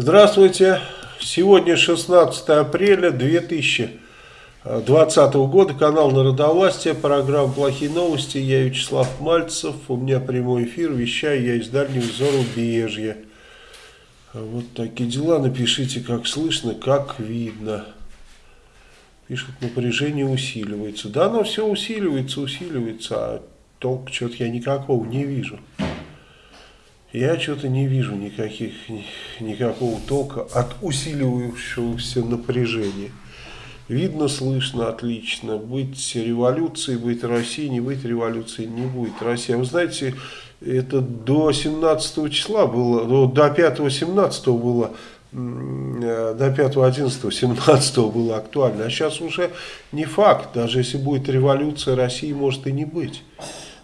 Здравствуйте. Сегодня 16 апреля 2020 года. Канал Народовластия. Программа «Плохие новости». Я Вячеслав Мальцев. У меня прямой эфир. Вещаю я из дальнего зарубежья. Вот такие дела. Напишите, как слышно, как видно. Пишут, напряжение усиливается. Да, оно все усиливается, усиливается, а толк что-то я никакого не вижу. Я что-то не вижу никаких, никакого толка от усиливающегося напряжения. Видно, слышно, отлично. Быть революцией, быть Россией, не быть революцией, не будет Россия. Вы знаете, это до 17 числа было, до 5-17 было, до 5, 11, 17 было актуально. А сейчас уже не факт. Даже если будет революция, России может и не быть.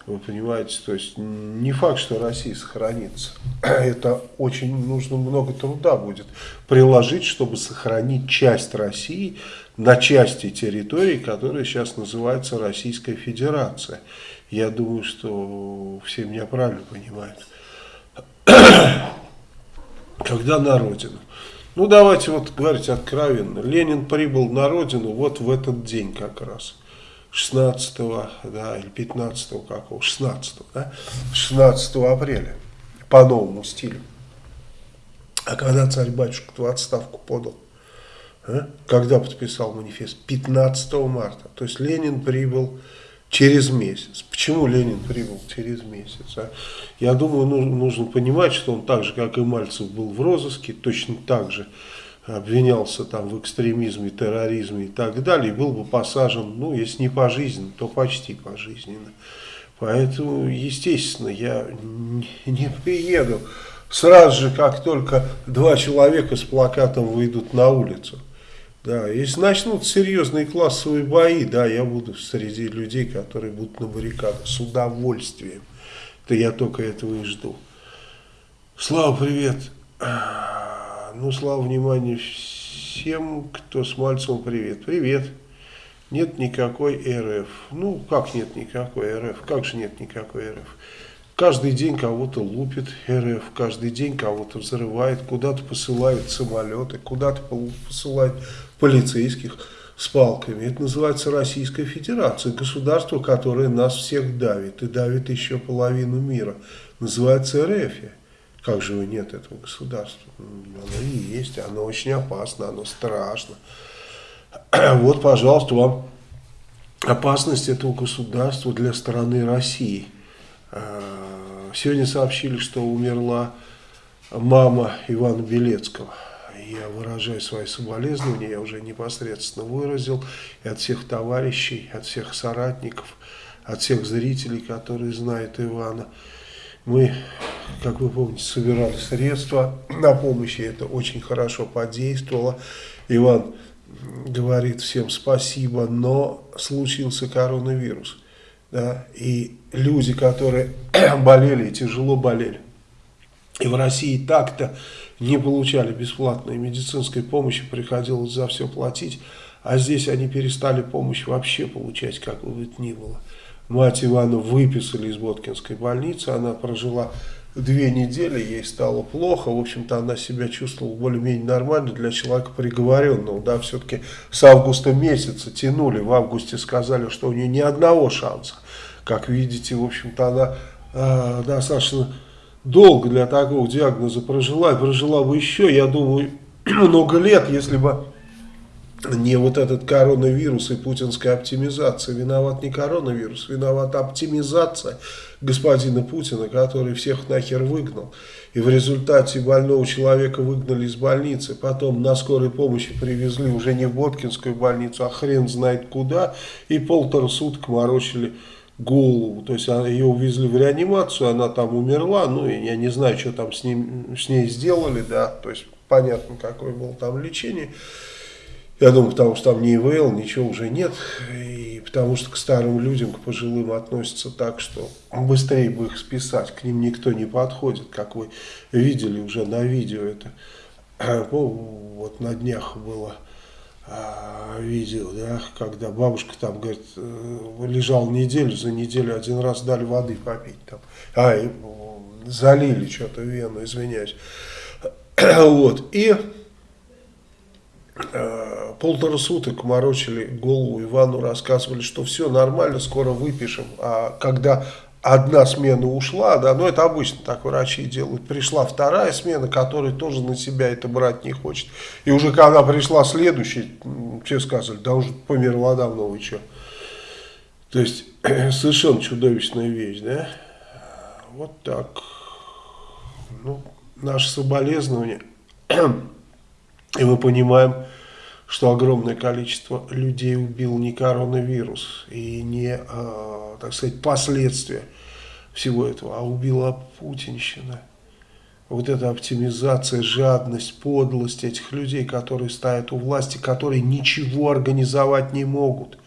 Вы понимаете, то есть не факт, что Россия сохранится. Это очень нужно много труда будет приложить, чтобы сохранить часть России на части территории, которая сейчас называется Российская Федерация. Я думаю, что все меня правильно понимают. Когда на родину? Ну давайте вот говорить откровенно. Ленин прибыл на родину вот в этот день как раз. 16 да, или 15 какого, 16, да, 16 апреля по новому стилю. А когда царь-батюшка в отставку подал? А? Когда подписал манифест? 15 марта. То есть Ленин прибыл через месяц. Почему Ленин прибыл через месяц? А? Я думаю, нужно, нужно понимать, что он так же, как и Мальцев, был в розыске, точно так же обвинялся там в экстремизме, терроризме и так далее, был бы посажен, ну, если не пожизненно, то почти пожизненно. Поэтому, естественно, я не приеду сразу же, как только два человека с плакатом выйдут на улицу. Да, если начнут серьезные классовые бои, да, я буду среди людей, которые будут на баррикадах с удовольствием. То я только этого и жду. Слава, привет. Ну, слава внимания всем, кто с Мальцевым привет. Привет. Нет никакой РФ. Ну, как нет никакой РФ? Как же нет никакой РФ? Каждый день кого-то лупит РФ, каждый день кого-то взрывает, куда-то посылает самолеты, куда-то посылает полицейских с палками. Это называется Российская Федерация, государство, которое нас всех давит и давит еще половину мира. Называется РФ. Как же его нет этого государства? Оно и есть, оно очень опасно, оно страшно. Вот, пожалуйста, вам опасность этого государства для страны России. А, сегодня сообщили, что умерла мама Ивана Белецкого. Я выражаю свои соболезнования, я уже непосредственно выразил и от всех товарищей, от всех соратников, от всех зрителей, которые знают Ивана. Мы, как вы помните, собирали средства на помощь, и это очень хорошо подействовало. Иван говорит всем спасибо, но случился коронавирус. Да, и люди, которые болели, тяжело болели, и в России так-то не получали бесплатной медицинской помощи, приходилось за все платить, а здесь они перестали помощь вообще получать, как бы это ни было. Мать Ивана выписали из Боткинской больницы, она прожила две недели, ей стало плохо, в общем-то она себя чувствовала более-менее нормально для человека приговоренного, да, все-таки с августа месяца тянули, в августе сказали, что у нее ни одного шанса, как видите, в общем-то она э, достаточно долго для такого диагноза прожила, и прожила бы еще, я думаю, много лет, если бы не вот этот коронавирус и путинская оптимизация. Виноват не коронавирус, виновата оптимизация господина Путина, который всех нахер выгнал. И в результате больного человека выгнали из больницы, потом на скорой помощи привезли уже не в Боткинскую больницу, а хрен знает куда, и полтора суток морочили голову. То есть ее увезли в реанимацию, она там умерла, ну я не знаю, что там с, ним, с ней сделали, да, то есть понятно, какое было там лечение. Я думаю, потому что там ни ИВЛ, ничего уже нет. И потому что к старым людям, к пожилым относятся так, что быстрее бы их списать. К ним никто не подходит, как вы видели уже на видео это. Ну, вот на днях было а, видео, да, когда бабушка там, говорит, э, лежал неделю, за неделю один раз дали воды попить там. А, и залили что-то вену, извиняюсь. вот, и полтора суток морочили голову Ивану, рассказывали, что все нормально, скоро выпишем. А когда одна смена ушла, да, но это обычно так врачи делают. Пришла вторая смена, которая тоже на себя это брать не хочет. И уже когда пришла следующая, все сказали, да уже померла давно, вы что. То есть, совершенно чудовищная вещь, да. Вот так. Ну, наше соболезнование. И мы понимаем, что огромное количество людей убил не коронавирус и не, э, так сказать, последствия всего этого, а убила путинщина. Вот эта оптимизация, жадность, подлость этих людей, которые стоят у власти, которые ничего организовать не могут.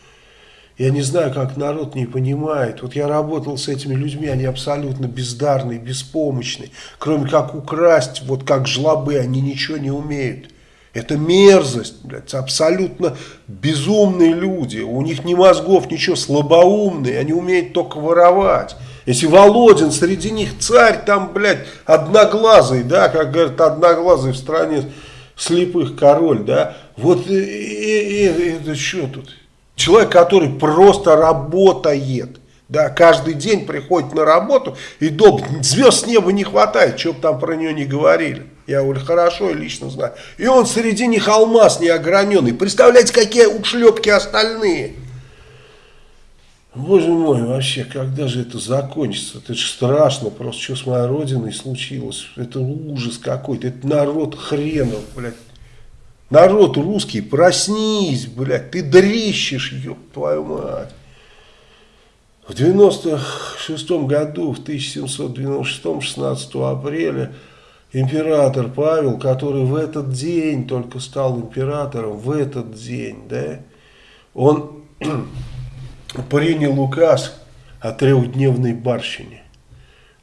Я не знаю, как народ не понимает. Вот я работал с этими людьми, они абсолютно бездарные, беспомощные. Кроме как украсть, вот как жлобы, они ничего не умеют. Это мерзость, блядь, абсолютно безумные люди. У них ни мозгов, ничего, слабоумные, они умеют только воровать. Если Володин среди них царь, там, блядь, одноглазый, да, как говорят, одноглазый в стране слепых король, да, вот и, и, и, это что тут? Человек, который просто работает, да, каждый день приходит на работу и дом, звезд неба не хватает, что бы там про нее не говорили. Я говорю, хорошо, я лично знаю. И он среди них алмаз неограненный. Представляете, какие ушлепки остальные. Боже мой, вообще, когда же это закончится? Это же страшно просто, что с моей родиной случилось. Это ужас какой-то. Это народ хренов, блядь. Народ русский, проснись, блядь. Ты дрищешь, ёб твою мать. В 96 году, в 1796, 16 апреля, император Павел, который в этот день только стал императором, в этот день, да, он принял указ о трехдневной барщине.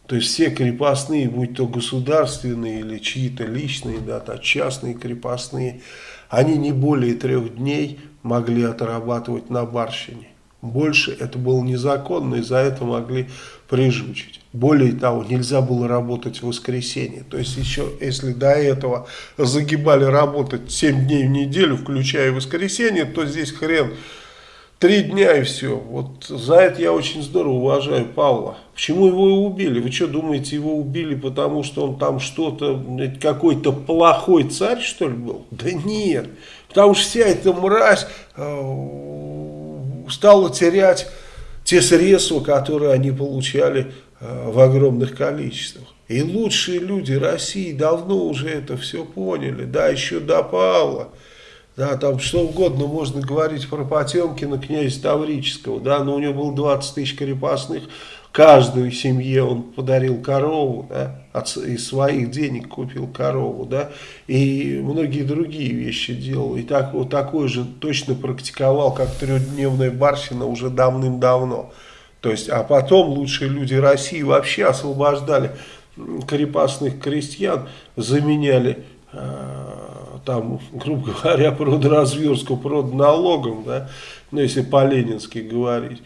То есть все крепостные, будь то государственные или чьи-то личные, да, то частные крепостные, они не более трех дней могли отрабатывать на барщине. Больше это было незаконно, и за это могли прижучить. Более того, нельзя было работать в воскресенье. То есть, еще, если до этого загибали работать 7 дней в неделю, включая воскресенье, то здесь хрен три дня и все. Вот за это я очень здорово уважаю Павла. Почему его убили? Вы что думаете, его убили, потому что он там что-то, какой-то плохой царь, что ли, был? Да нет. Потому что вся эта мразь э, стала терять те средства, которые они получали э, в огромных количествах. И лучшие люди России давно уже это все поняли, да, еще до Павла. Да, там что угодно можно говорить про Потемкина, князя Таврического, да, но у него было 20 тысяч крепостных, каждой семье он подарил корову, да, от, из своих денег купил корову, да, и многие другие вещи делал. И так, вот такое же точно практиковал, как трехдневная барщина уже давным-давно. То есть, а потом лучшие люди России вообще освобождали крепостных крестьян, заменяли э, там, грубо говоря, продразверстку продналогом, да, ну, если по-ленински говорить.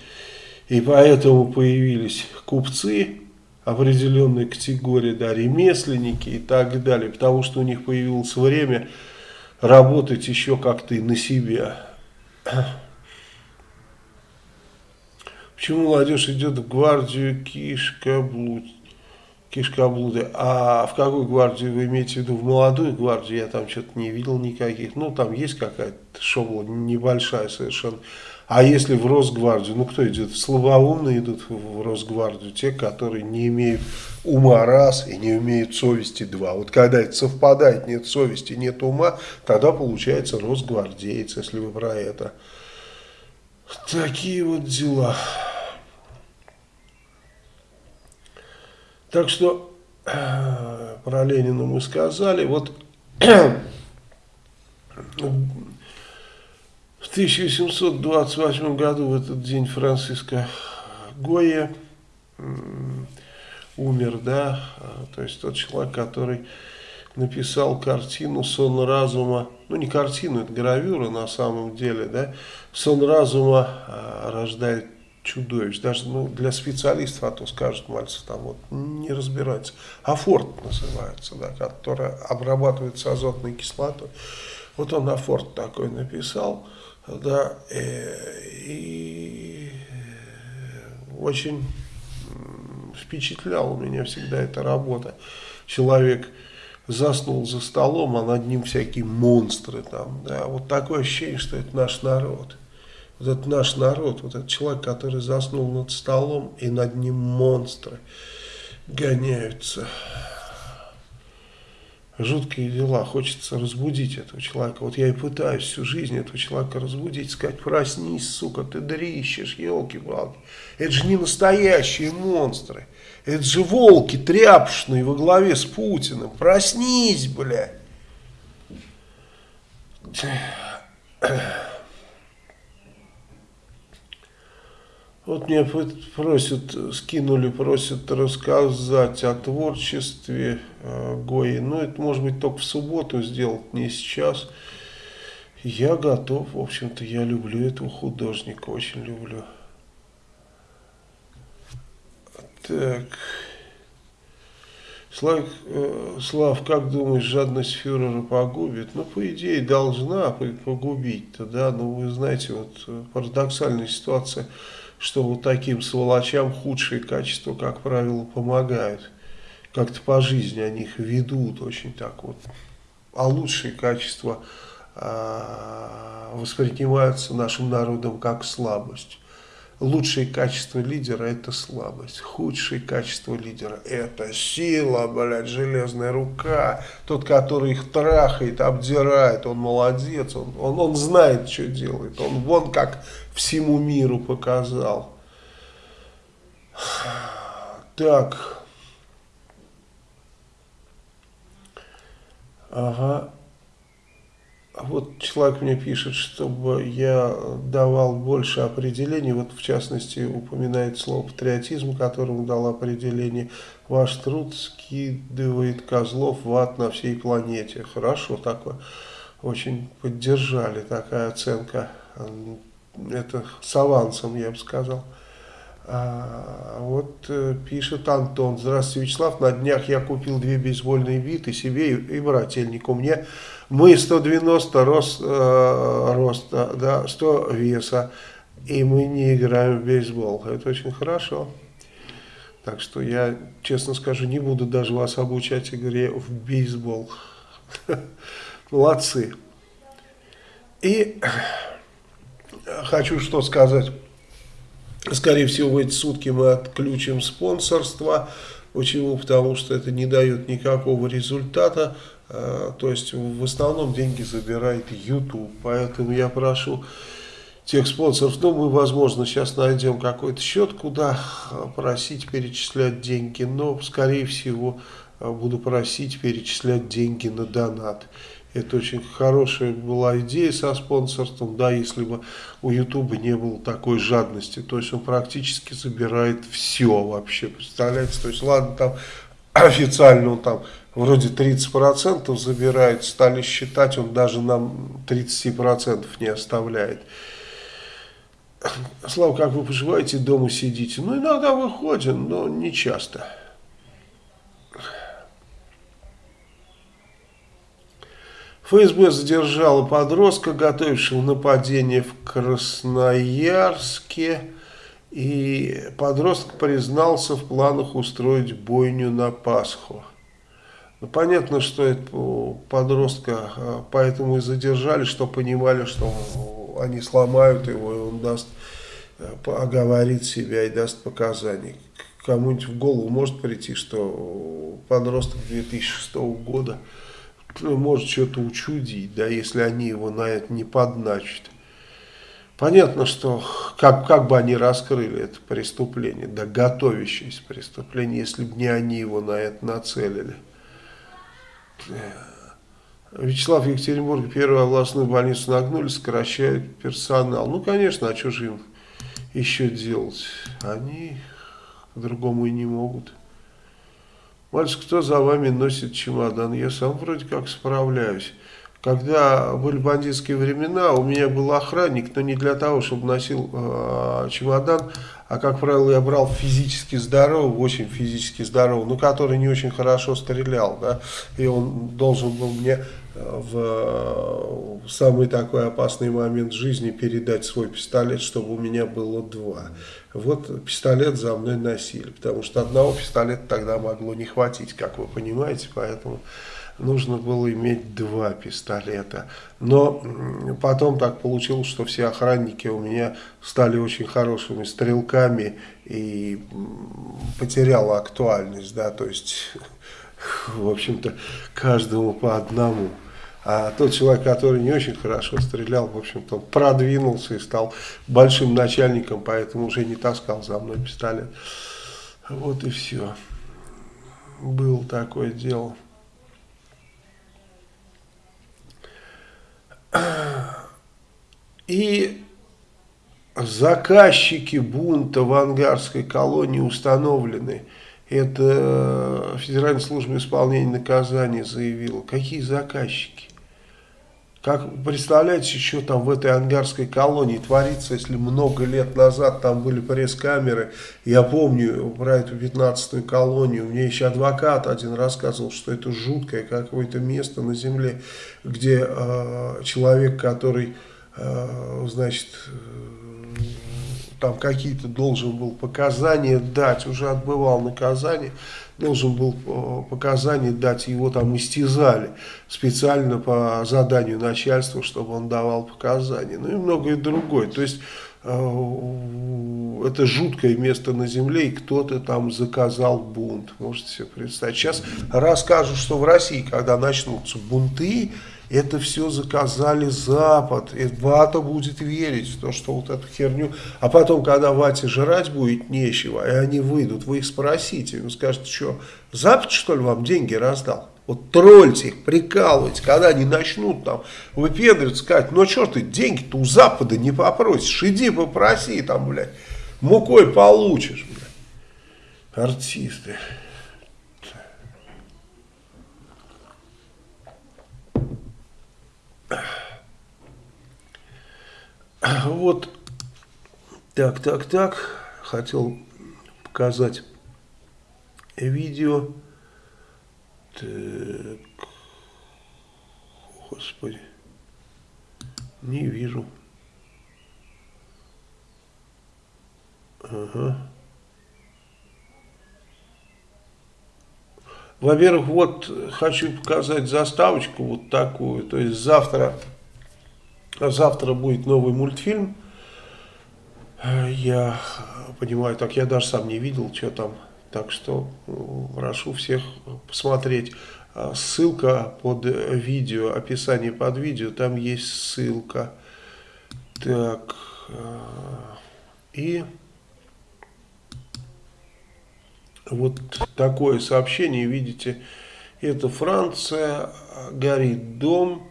И поэтому появились купцы определенной категории, да, ремесленники и так далее, потому что у них появилось время работать еще как-то и на себя. Почему молодежь идет в гвардию кишка блуд? Кишкоблуды. А в какую гвардию вы имеете в виду? В молодую гвардию я там что-то не видел никаких. Ну, там есть какая-то шобла небольшая совершенно. А если в Росгвардию, ну кто идет? Слабоумные идут в Росгвардию, те, которые не имеют ума раз и не имеют совести два. Вот когда это совпадает, нет совести, нет ума, тогда получается Росгвардеец, если вы про это. Такие вот дела. Так что про Ленина мы сказали. Вот в 1828 году, в этот день, Франциско Гойя умер, да, то есть тот человек, который написал картину «Сон разума», ну не картину, это гравюра на самом деле, да, «Сон разума а, рождает чудовищ. Даже ну, для специалистов, а то скажут Мальцев, там вот не разбирается. Афорт называется, да, которая обрабатывается азотной кислотой. Вот он Афорт такой написал, да, э, и очень впечатляла меня всегда эта работа. Человек заснул за столом, а над ним всякие монстры там, да, вот такое ощущение, что это наш народ. Вот это наш народ, вот этот человек, который заснул над столом, и над ним монстры гоняются. Жуткие дела, хочется разбудить этого человека. Вот я и пытаюсь всю жизнь этого человека разбудить, сказать, проснись, сука, ты дрищешь, елки-палки. Это же не настоящие монстры. Это же волки тряпшные во главе с Путиным. Проснись, бля. Вот меня просят, скинули, просят рассказать о творчестве э, Гои. Но это может быть только в субботу сделать, не сейчас. Я готов, в общем-то, я люблю этого художника, очень люблю. Так. Слав, э, Слав, как думаешь, жадность фюрера погубит? Ну, по идее, должна погубить-то, да, но вы знаете, вот э, парадоксальная ситуация, что вот таким сволочам худшие качества, как правило, помогают. Как-то по жизни они их ведут очень так вот. А лучшие качества э, воспринимаются нашим народом как слабость. Лучшие качества лидера – это слабость. Худшие качества лидера – это сила, блядь, железная рука. Тот, который их трахает, обдирает, он молодец, он, он, он знает, что делает. Он вон как всему миру показал. Так. Ага. Вот человек мне пишет, чтобы я давал больше определений, вот в частности упоминает слово патриотизм, которому дал определение. Ваш труд скидывает козлов в ад на всей планете. Хорошо такое. Очень поддержали такая оценка. Это с авансом, я бы сказал. А, вот э, пишет Антон. Здравствуйте, Вячеслав. На днях я купил две бейсбольные биты себе и, и брательнику. Мне мы 190 рост, э, роста, да, 100 веса. И мы не играем в бейсбол. Это очень хорошо. Так что я, честно скажу, не буду даже вас обучать игре в бейсбол. Молодцы. И хочу что сказать. Скорее всего, в эти сутки мы отключим спонсорство. Почему? Потому что это не дает никакого результата. А, то есть в основном деньги забирает YouTube. Поэтому я прошу тех спонсоров, ну мы возможно сейчас найдем какой-то счет, куда просить перечислять деньги. Но скорее всего буду просить перечислять деньги на донат. Это очень хорошая была идея со спонсорством, да, если бы у Ютуба не было такой жадности. То есть он практически забирает все вообще, представляете? То есть ладно, там официально он там вроде 30% забирает, стали считать, он даже нам 30% не оставляет. Слава, как вы поживаете, дома сидите? Ну, иногда выходим, но не часто. ФСБ задержала подростка, готовившего нападение в Красноярске. И подросток признался в планах устроить бойню на Пасху. Ну, понятно, что это подростка а, поэтому и задержали, что понимали, что они сломают его, и он даст, э, оговорит себя и даст показания. Кому-нибудь в голову может прийти, что подросток 2006 года может что-то учудить, да, если они его на это не подначат. Понятно, что как, как бы они раскрыли это преступление, да готовящееся преступление, если бы не они его на это нацелили. Вячеслав Екатеринбург, первую областную больницу нагнули, сокращают персонал. Ну, конечно, а что же им еще делать? Они по-другому и не могут. Мальчик, кто за вами носит чемодан? Я сам вроде как справляюсь. Когда были бандитские времена, у меня был охранник, но не для того, чтобы носил э, чемодан, а как правило я брал физически здорового, очень физически здорового, но который не очень хорошо стрелял, да, и он должен был мне в самый такой опасный момент жизни передать свой пистолет, чтобы у меня было два. Вот пистолет за мной носили, потому что одного пистолета тогда могло не хватить, как вы понимаете, поэтому нужно было иметь два пистолета. Но потом так получилось, что все охранники у меня стали очень хорошими стрелками и потеряла актуальность, да, то есть, в общем-то, каждому по одному. А тот человек, который не очень хорошо стрелял, в общем-то, продвинулся и стал большим начальником, поэтому уже не таскал за мной пистолет. Вот и все. Было такое дело. И заказчики бунта в ангарской колонии установлены. Это Федеральная служба исполнения наказаний заявила. Какие заказчики? Как представляете, что там в этой ангарской колонии творится, если много лет назад там были пресс-камеры. Я помню про эту 15-ю колонию. Мне еще адвокат один рассказывал, что это жуткое какое-то место на земле, где э, человек, который, э, значит, э, там какие-то должен был показания дать, уже отбывал наказание, должен был э, показания дать, его там истязали специально по заданию начальства, чтобы он давал показания, ну и многое другое. То есть э, это жуткое место на земле, и кто-то там заказал бунт, можете себе представить. Сейчас расскажу, что в России, когда начнутся бунты, это все заказали Запад. И Вата будет верить в то, что вот эту херню. А потом, когда Вате жрать будет нечего, и они выйдут, вы их спросите, вы скажете, что Запад, что ли, вам деньги раздал? Вот тролльте их, прикалывайте, когда они начнут там выпендриваться, сказать, ну что ты, деньги-то у Запада не попросишь, иди попроси там, блядь, мукой получишь, блядь. Артисты. Вот, так, так, так, хотел показать видео. Так, господи, не вижу. Ага. Во-первых, вот хочу показать заставочку вот такую. То есть завтра, завтра будет новый мультфильм. Я понимаю, так я даже сам не видел, что там. Так что прошу всех посмотреть. Ссылка под видео, описание под видео, там есть ссылка. Так, и... Вот такое сообщение, видите, это Франция, горит дом,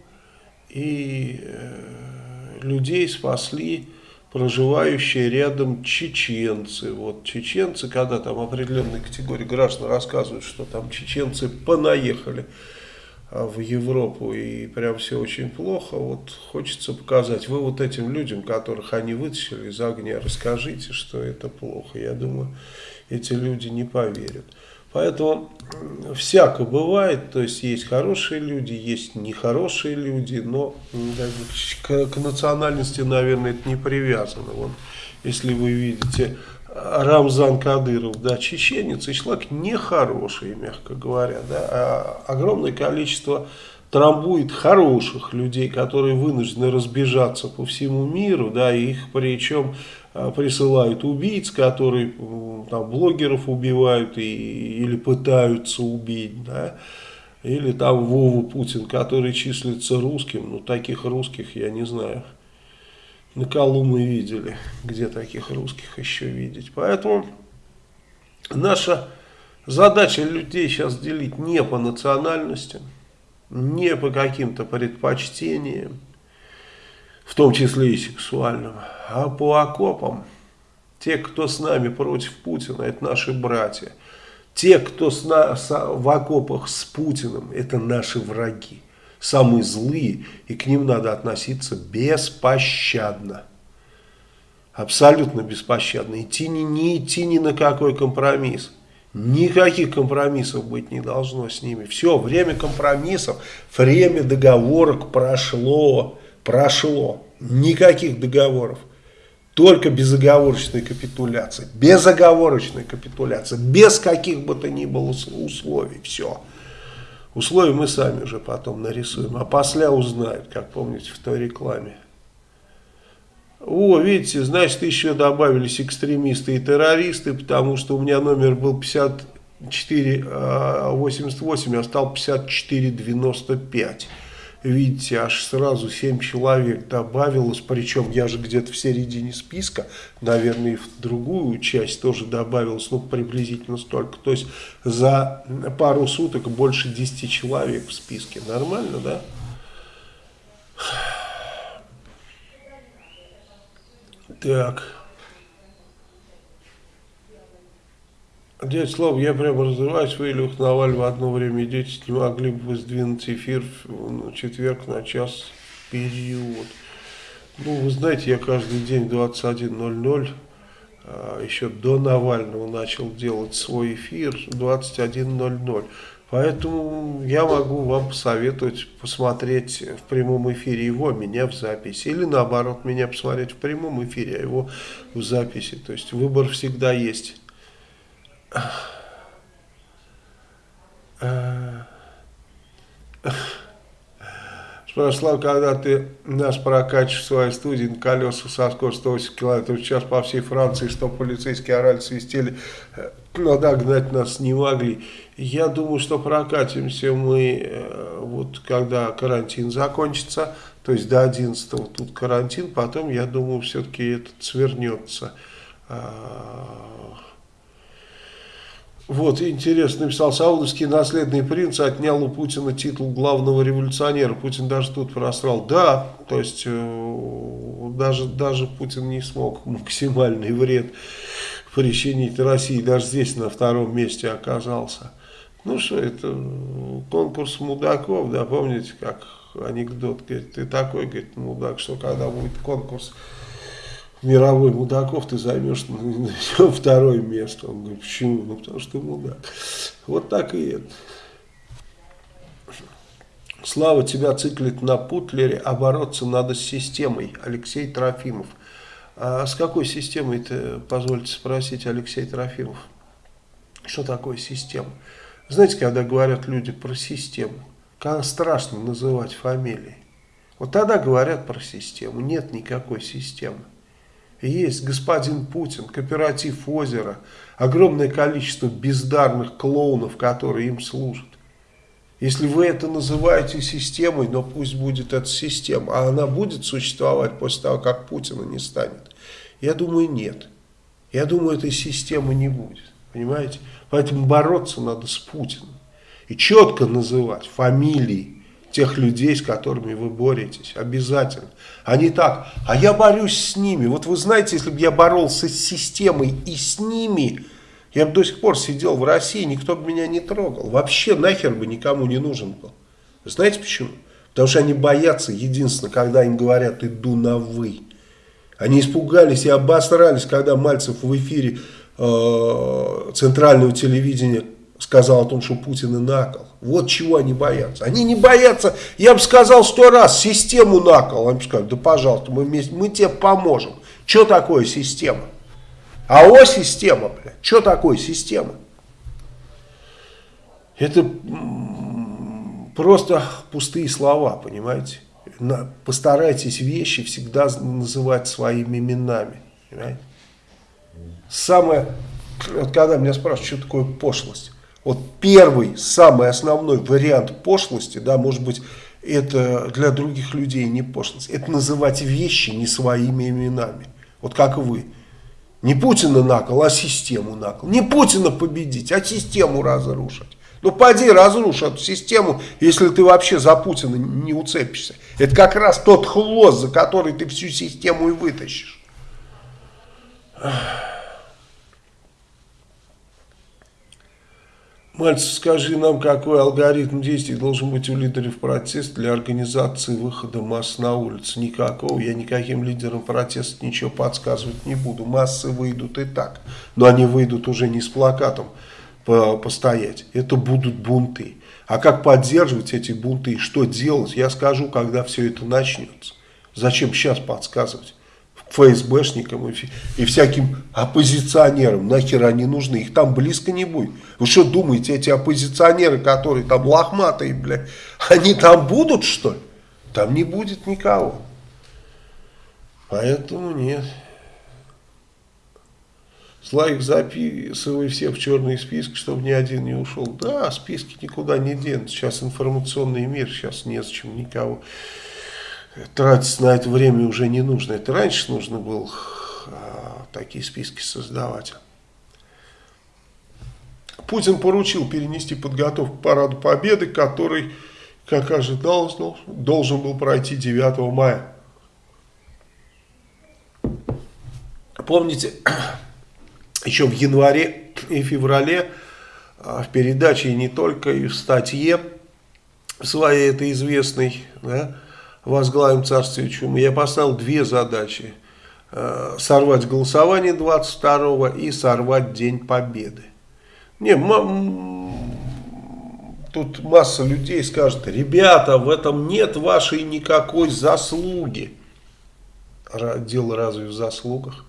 и э, людей спасли проживающие рядом чеченцы. Вот чеченцы, когда там определенные категории граждан рассказывают, что там чеченцы понаехали а, в Европу и прям все очень плохо, вот хочется показать. Вы вот этим людям, которых они вытащили из огня, расскажите, что это плохо. Я думаю, эти люди не поверят. Поэтому всяко бывает, то есть есть хорошие люди, есть нехорошие люди, но к, к национальности, наверное, это не привязано. Вот, если вы видите Рамзан Кадыров, да, чеченец, и человек нехороший, мягко говоря, да, а огромное количество трамбует хороших людей, которые вынуждены разбежаться по всему миру, да, и их причем а, присылают убийц, которые там блогеров убивают и, или пытаются убить, да, или там Вову Путин, который числится русским, ну таких русских я не знаю, на Колу мы видели, где таких русских еще видеть, поэтому наша задача людей сейчас делить не по национальностям, не по каким-то предпочтениям, в том числе и сексуальным, а по окопам. Те, кто с нами против Путина, это наши братья. Те, кто с на, с, в окопах с Путиным, это наши враги. Самые злые, и к ним надо относиться беспощадно. абсолютно беспощадно. Идти не, не идти ни на какой компромисс. Никаких компромиссов быть не должно с ними. Все, время компромиссов, время договорок прошло, прошло. Никаких договоров. Только безоговорочная капитуляция. Безоговорочная капитуляция. Без каких бы то ни было условий. Все. Условия мы сами уже потом нарисуем. А после узнают, как помните в той рекламе. О, видите, значит, еще добавились экстремисты и террористы, потому что у меня номер был 5488, а стал 5495. Видите, аж сразу 7 человек добавилось, причем я же где-то в середине списка, наверное, и в другую часть тоже добавилось, ну, приблизительно столько. То есть за пару суток больше 10 человек в списке. Нормально, да? Так. Дядя Слава, я прямо разрываюсь, вы, Илюх Наваль, в одно время идете, не могли бы сдвинуть эфир в четверг на час период. Ну, вы знаете, я каждый день 21.00, а, еще до Навального начал делать свой эфир 21.00. Поэтому я могу вам посоветовать посмотреть в прямом эфире его, меня в записи. Или наоборот, меня посмотреть в прямом эфире, а его в записи. То есть выбор всегда есть. Спрашивал, когда ты нас прокачиваешь в своей студии на колеса со скоростью 180 км в час по всей Франции, что полицейские орали, свистели, э, но догнать нас не могли. Я думаю, что прокатимся мы, э, вот когда карантин закончится, то есть до 11 тут карантин, потом, я думаю, все-таки этот свернется. Вот, интересно, написал, саудовский наследный принц отнял у Путина титул главного революционера. Путин даже тут просрал. Да, то есть, э, даже, даже Путин не смог максимальный вред причинить России. Даже здесь на втором месте оказался. Ну что, это конкурс мудаков, да, помните, как анекдот, говорит, ты такой, говорит, мудак, что когда будет конкурс мировой мудаков, ты займешь второе место. Он говорит, почему? Ну, потому что ты мудак. Вот так и это. Слава тебя циклит на Путлере, а бороться надо с системой. Алексей Трофимов. А с какой системой-то, позвольте спросить, Алексей Трофимов? Что такое система? Знаете, когда говорят люди про систему, когда страшно называть фамилии, вот тогда говорят про систему. Нет никакой системы. Есть господин Путин, кооператив озера, огромное количество бездарных клоунов, которые им служат. Если вы это называете системой, но пусть будет эта система, а она будет существовать после того, как Путина не станет? Я думаю, нет. Я думаю, этой системы не будет. Понимаете? Поэтому бороться надо с Путиным. И четко называть фамилии тех людей, с которыми вы боретесь. Обязательно. А не так, а я борюсь с ними. Вот вы знаете, если бы я боролся с системой и с ними, я бы до сих пор сидел в России, никто бы меня не трогал. Вообще нахер бы никому не нужен был. Знаете почему? Потому что они боятся, единственное, когда им говорят «иду на вы». Они испугались и обосрались, когда Мальцев в эфире э, центрального телевидения сказал о том, что Путин и накол. Вот чего они боятся. Они не боятся, я бы сказал сто раз, систему накол. Они бы сказали, да пожалуйста, мы, вместе, мы тебе поможем. Что такое система? АО система, блядь. Что такое система? Это просто пустые слова, понимаете? Постарайтесь вещи всегда называть своими именами. Понимаете? Самое, вот когда меня спрашивают, что такое пошлость. Вот первый, самый основной вариант пошлости, да, может быть, это для других людей не пошлость. Это называть вещи не своими именами. Вот как вы. Не Путина накол, а систему накол. Не Путина победить, а систему разрушить. Ну, пойди разрушь эту систему, если ты вообще за Путина не уцепишься. Это как раз тот хвост, за который ты всю систему и вытащишь. Мальцев, скажи нам, какой алгоритм действий должен быть у лидеров протеста для организации выхода масс на улицу? Никакого. Я никаким лидерам протеста ничего подсказывать не буду. Массы выйдут и так. Но они выйдут уже не с плакатом постоять. Это будут бунты. А как поддерживать эти бунты и что делать, я скажу, когда все это начнется. Зачем сейчас подсказывать? ФСБшникам и, и всяким оппозиционерам. Нахер они нужны, их там близко не будет. Вы что думаете, эти оппозиционеры, которые там лохматые, блядь, они там будут, что ли? Там не будет никого. Поэтому нет. Славик, записывай всех в черные списки, чтобы ни один не ушел. Да, списки никуда не денут. Сейчас информационный мир, сейчас незачем никого тратить на это время уже не нужно. Это раньше нужно было а, такие списки создавать. Путин поручил перенести подготовку к параду Победы, который, как ожидалось, должен был пройти 9 мая. Помните, еще в январе и феврале а, в передаче и не только, и в статье своей, это известной, да, возглавим царствие чумы, я поставил две задачи. А, сорвать голосование 22 и сорвать День Победы. Не, тут масса людей скажет, ребята, в этом нет вашей никакой заслуги. Дело разве в заслугах?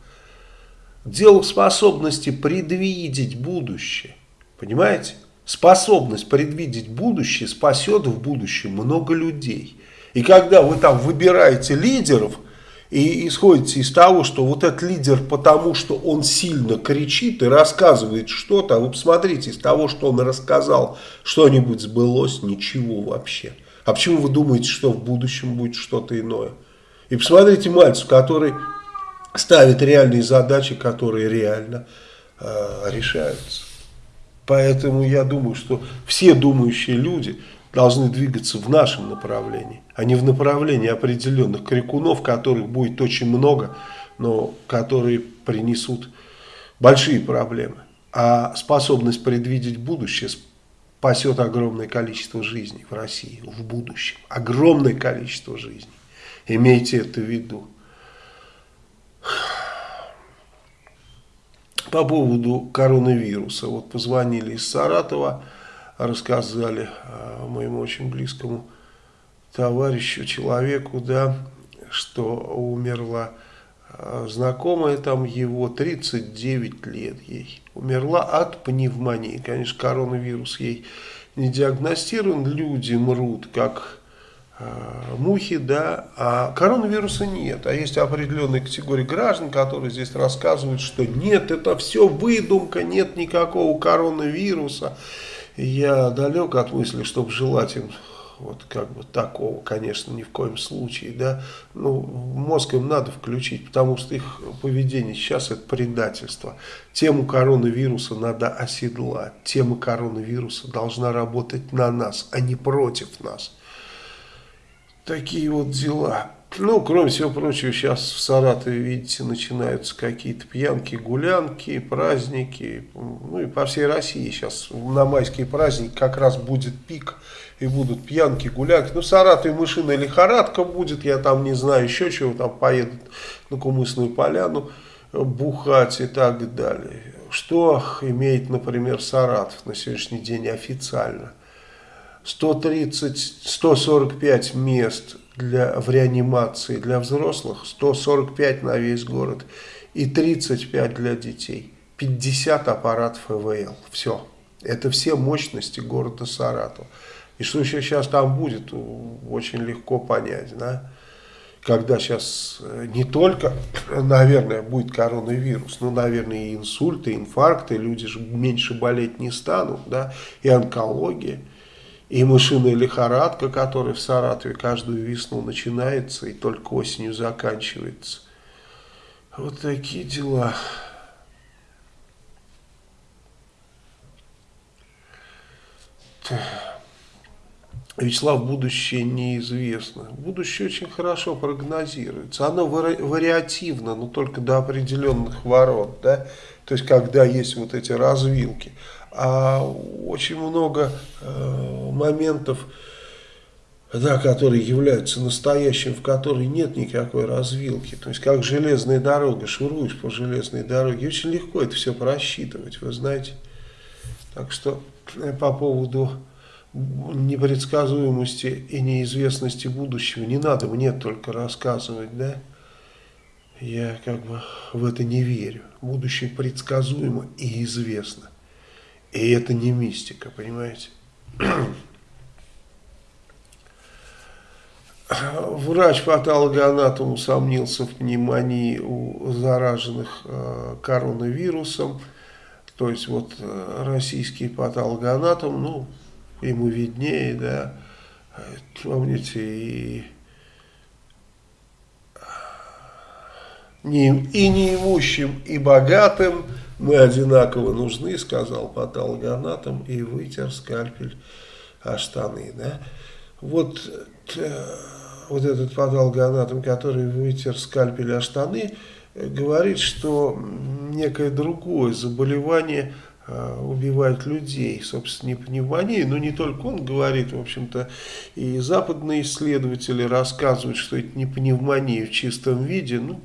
Дело в способности предвидеть будущее. Понимаете? Способность предвидеть будущее спасет в будущем много людей. И когда вы там выбираете лидеров и исходите из того, что вот этот лидер потому, что он сильно кричит и рассказывает что-то, а вы посмотрите, из того, что он рассказал, что-нибудь сбылось, ничего вообще. А почему вы думаете, что в будущем будет что-то иное? И посмотрите мальцу, который ставит реальные задачи, которые реально э, решаются. Поэтому я думаю, что все думающие люди должны двигаться в нашем направлении, а не в направлении определенных крикунов, которых будет очень много, но которые принесут большие проблемы. А способность предвидеть будущее спасет огромное количество жизней в России в будущем. Огромное количество жизней. Имейте это в виду. По поводу коронавируса. Вот позвонили из Саратова, рассказали а, моему очень близкому товарищу, человеку, да, что умерла а, знакомая там его, 39 лет ей. Умерла от пневмонии. Конечно, коронавирус ей не диагностирован. Люди мрут, как Э, мухи, да, а коронавируса нет. А есть определенные категории граждан, которые здесь рассказывают, что нет, это все выдумка, нет никакого коронавируса. Я далек от мысли, чтобы желать им вот как бы такого, конечно, ни в коем случае, да, ну, мозг им надо включить, потому что их поведение сейчас это предательство. Тему коронавируса надо оседлать, тема коронавируса должна работать на нас, а не против нас. Такие вот дела. Ну, кроме всего прочего, сейчас в Саратове, видите, начинаются какие-то пьянки, гулянки, праздники. Ну и по всей России сейчас на майские праздники как раз будет пик. И будут пьянки, гулянки. Ну, в Саратове мышиная лихорадка будет, я там не знаю еще чего, там поедут на Кумысную поляну бухать и так далее. Что имеет, например, Саратов на сегодняшний день официально? 130-145 мест для, в реанимации для взрослых, 145 на весь город и 35 для детей. 50 аппаратов ИВЛ. Все. Это все мощности города Саратова. И что еще сейчас там будет, очень легко понять, да? Когда сейчас э, не только, наверное, будет коронавирус, но, наверное, и инсульты, инфаркты, люди же меньше болеть не станут, да, и онкология и мышиная лихорадка, которая в Саратове каждую весну начинается и только осенью заканчивается. Вот такие дела. Вячеслав, будущее неизвестно. Будущее очень хорошо прогнозируется. Оно вариативно, но только до определенных ворот. Да? То есть, когда есть вот эти развилки. А очень много э, моментов, да, которые являются настоящим, в которой нет никакой развилки. То есть, как железная дорога, шуруешь по железной дороге, очень легко это все просчитывать, вы знаете. Так что э, по поводу непредсказуемости и неизвестности будущего не надо мне только рассказывать, да. Я как бы в это не верю. Будущее предсказуемо и известно. И это не мистика, понимаете? Врач-патологоанатом усомнился в пневмонии у зараженных э, коронавирусом. То есть вот э, российский патологоанатом, ну, ему виднее, да, помните, и, не, и неимущим, и богатым мы одинаково нужны, сказал патологоанатом, и вытер скальпель о штаны, да. Вот э, вот этот патологоанатом, который вытер скальпель о штаны, говорит, что некое другое заболевание э, убивает людей, собственно, не пневмония, но не только он говорит, в общем-то, и западные исследователи рассказывают, что это не пневмония в чистом виде, ну,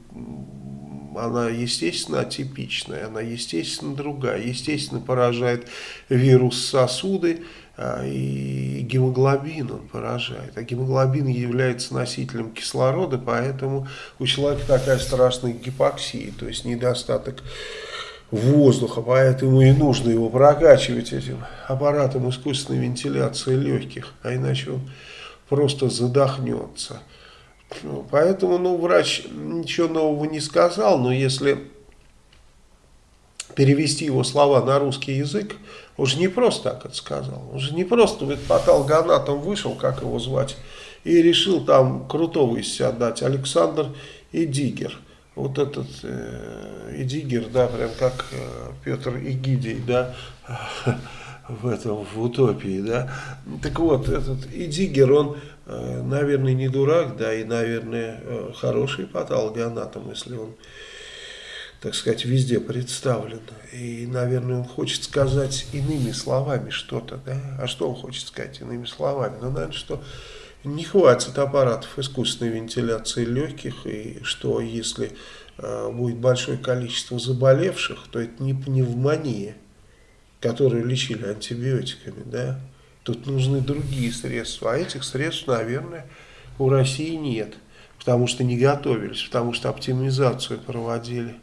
она, естественно, атипичная, она, естественно, другая, естественно, поражает вирус сосуды, а, и гемоглобин он поражает. А гемоглобин является носителем кислорода, поэтому у человека такая страшная гипоксия, то есть недостаток воздуха, поэтому и нужно его прокачивать этим аппаратом искусственной вентиляции легких, а иначе он просто задохнется. Ну, поэтому ну, врач ничего нового не сказал, но если перевести его слова на русский язык, он же не просто так это сказал. Он же не просто ведь патологоанатом вышел, как его звать, и решил там крутого из себя дать. Александр Эдигер. Вот этот э, Эдигер, да, прям как э, Петр Игидий, да, в этом, в утопии, да. Так вот, этот Эдигер, он, наверное, не дурак, да, и, наверное, э, хороший патологоанатом, если он так сказать, везде представлен. И, наверное, он хочет сказать иными словами что-то, да? А что он хочет сказать иными словами? Ну, наверное, что не хватит аппаратов искусственной вентиляции легких, и что если э, будет большое количество заболевших, то это не пневмония, которую лечили антибиотиками, да? Тут нужны другие средства, а этих средств, наверное, у России нет, потому что не готовились, потому что оптимизацию проводили.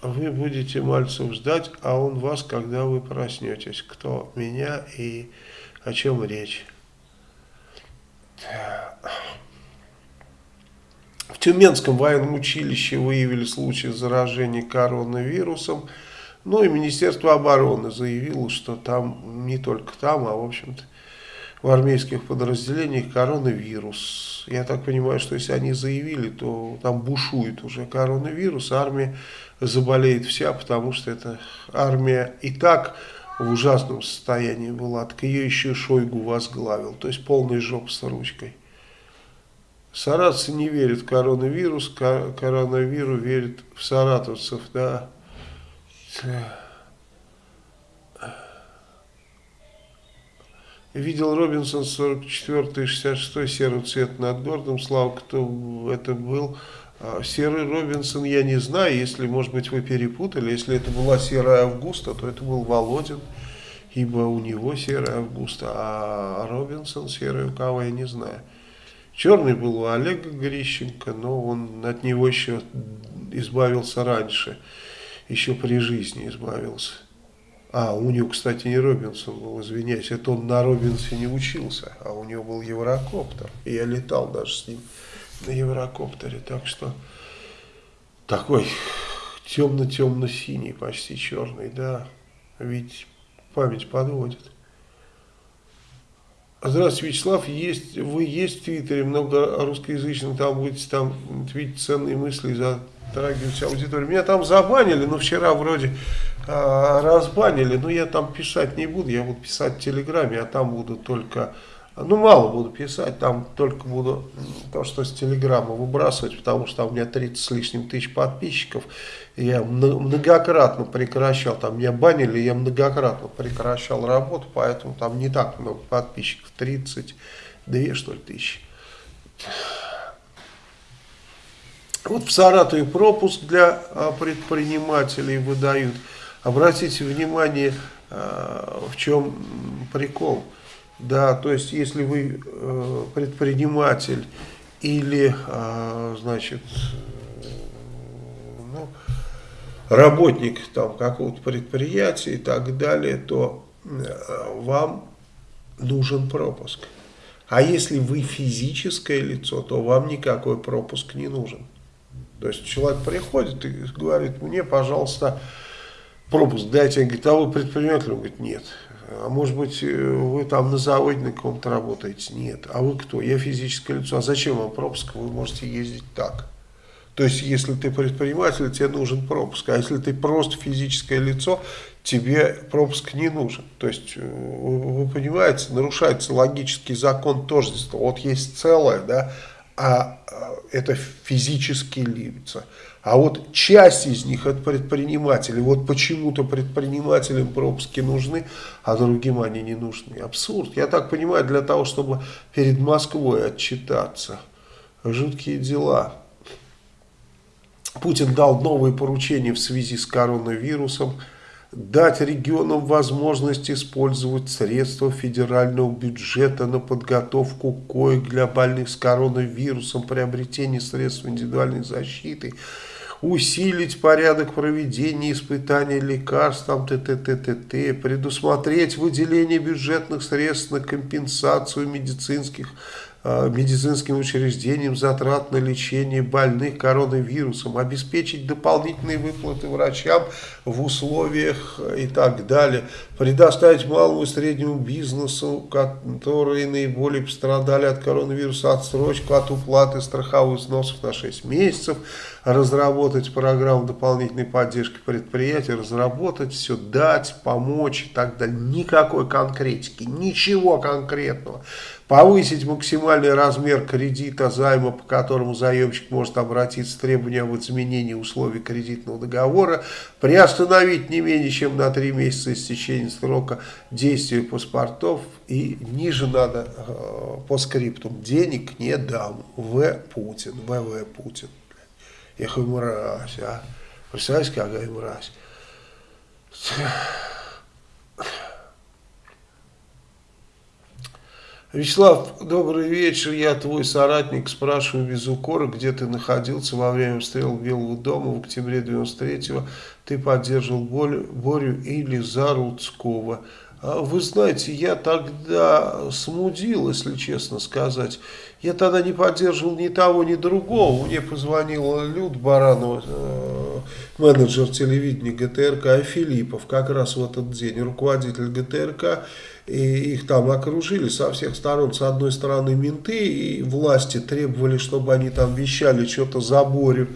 Вы будете Мальцев ждать, а он вас, когда вы проснетесь. Кто? Меня и о чем речь? В Тюменском военном училище выявили случай заражения коронавирусом. Ну и Министерство обороны заявило, что там, не только там, а в общем-то в армейских подразделениях коронавирус. Я так понимаю, что если они заявили, то там бушует уже коронавирус, армия заболеет вся, потому что эта армия и так в ужасном состоянии была, так ее еще Шойгу возглавил, то есть полный жоп с ручкой. Саратовцы не верят в коронавирус, коронавиру верят в саратовцев, да. Видел Робинсон 44 66 серый цвет над городом. Слава, кто это был. А, серый Робинсон я не знаю, если, может быть, вы перепутали. Если это была серая Августа, то это был Володин, ибо у него серая Августа, а Робинсон серый у кого я не знаю. Черный был у Олега Грищенко, но он от него еще избавился раньше, еще при жизни избавился. А, у него, кстати, не Робинсон был, извиняюсь, это он на Робинсоне учился, а у него был Еврокоптер. И я летал даже с ним на Еврокоптере, так что такой темно-темно-синий, почти черный, да, ведь память подводит. Здравствуйте, Вячеслав, есть, вы есть в Твиттере, много русскоязычных, там будете там твитить ценные мысли, затрагивать аудиторию. Меня там забанили, но вчера вроде разбанили, но я там писать не буду, я буду писать в Телеграме, а там буду только Ну, мало буду писать, там только буду то, что с телеграмма выбрасывать, потому что у меня 30 с лишним тысяч подписчиков. Я многократно прекращал, там меня банили, я многократно прекращал работу, поэтому там не так много подписчиков, 32 что ли тысячи. Вот в Саратове пропуск для а, предпринимателей выдают. Обратите внимание, а, в чем прикол. Да, то есть, если вы э, предприниматель или, э, значит, работник там какого-то предприятия и так далее, то э, вам нужен пропуск. А если вы физическое лицо, то вам никакой пропуск не нужен. То есть человек приходит и говорит, мне, пожалуйста, пропуск дайте. Он говорит, а вы предприниматель? Он говорит, нет. А может быть, э, вы там на заводе на каком-то работаете? Нет. А вы кто? Я физическое лицо. А зачем вам пропуск? Вы можете ездить так. То есть, если ты предприниматель, тебе нужен пропуск. А если ты просто физическое лицо, тебе пропуск не нужен. То есть, э, вы, вы понимаете, нарушается логический закон тождества. Вот есть целое, да, а, а это физические лица. А вот часть из них это предприниматели. Вот почему-то предпринимателям пропуски нужны, а другим они не нужны. Абсурд. Я так понимаю, для того, чтобы перед Москвой отчитаться. Жуткие дела. Путин дал новые поручения в связи с коронавирусом дать регионам возможность использовать средства федерального бюджета на подготовку коек для больных с коронавирусом, приобретение средств индивидуальной защиты, усилить порядок проведения испытаний лекарств, там, т т т т т предусмотреть выделение бюджетных средств на компенсацию медицинских медицинским учреждениям затрат на лечение больных коронавирусом, обеспечить дополнительные выплаты врачам в условиях и так далее, предоставить малому и среднему бизнесу, которые наиболее пострадали от коронавируса, отсрочку от уплаты страховых взносов на 6 месяцев, разработать программу дополнительной поддержки предприятий, разработать все, дать, помочь и так далее. Никакой конкретики, ничего конкретного повысить максимальный размер кредита займа, по которому заемщик может обратиться с требованием об изменении условий кредитного договора, приостановить не менее чем на 3 месяца истечения срока действия паспортов и ниже надо э, по скриптум денег не дам. В. Путин. В.В. Путин. Эх, и мразь, а. Представляете, какая мразь. Вячеслав, добрый вечер. Я твой соратник. Спрашиваю без укора, где ты находился во время обстрела Белого дома в октябре 93-го. Ты поддерживал Борю или Заруцкого. А вы знаете, я тогда смудил, если честно сказать. Я тогда не поддерживал ни того, ни другого. Мне позвонила Люд Баранова, э, менеджер телевидения ГТРК, и Филиппов, как раз в этот день, руководитель ГТРК и их там окружили со всех сторон. С одной стороны менты и власти требовали, чтобы они там вещали что-то за Борю,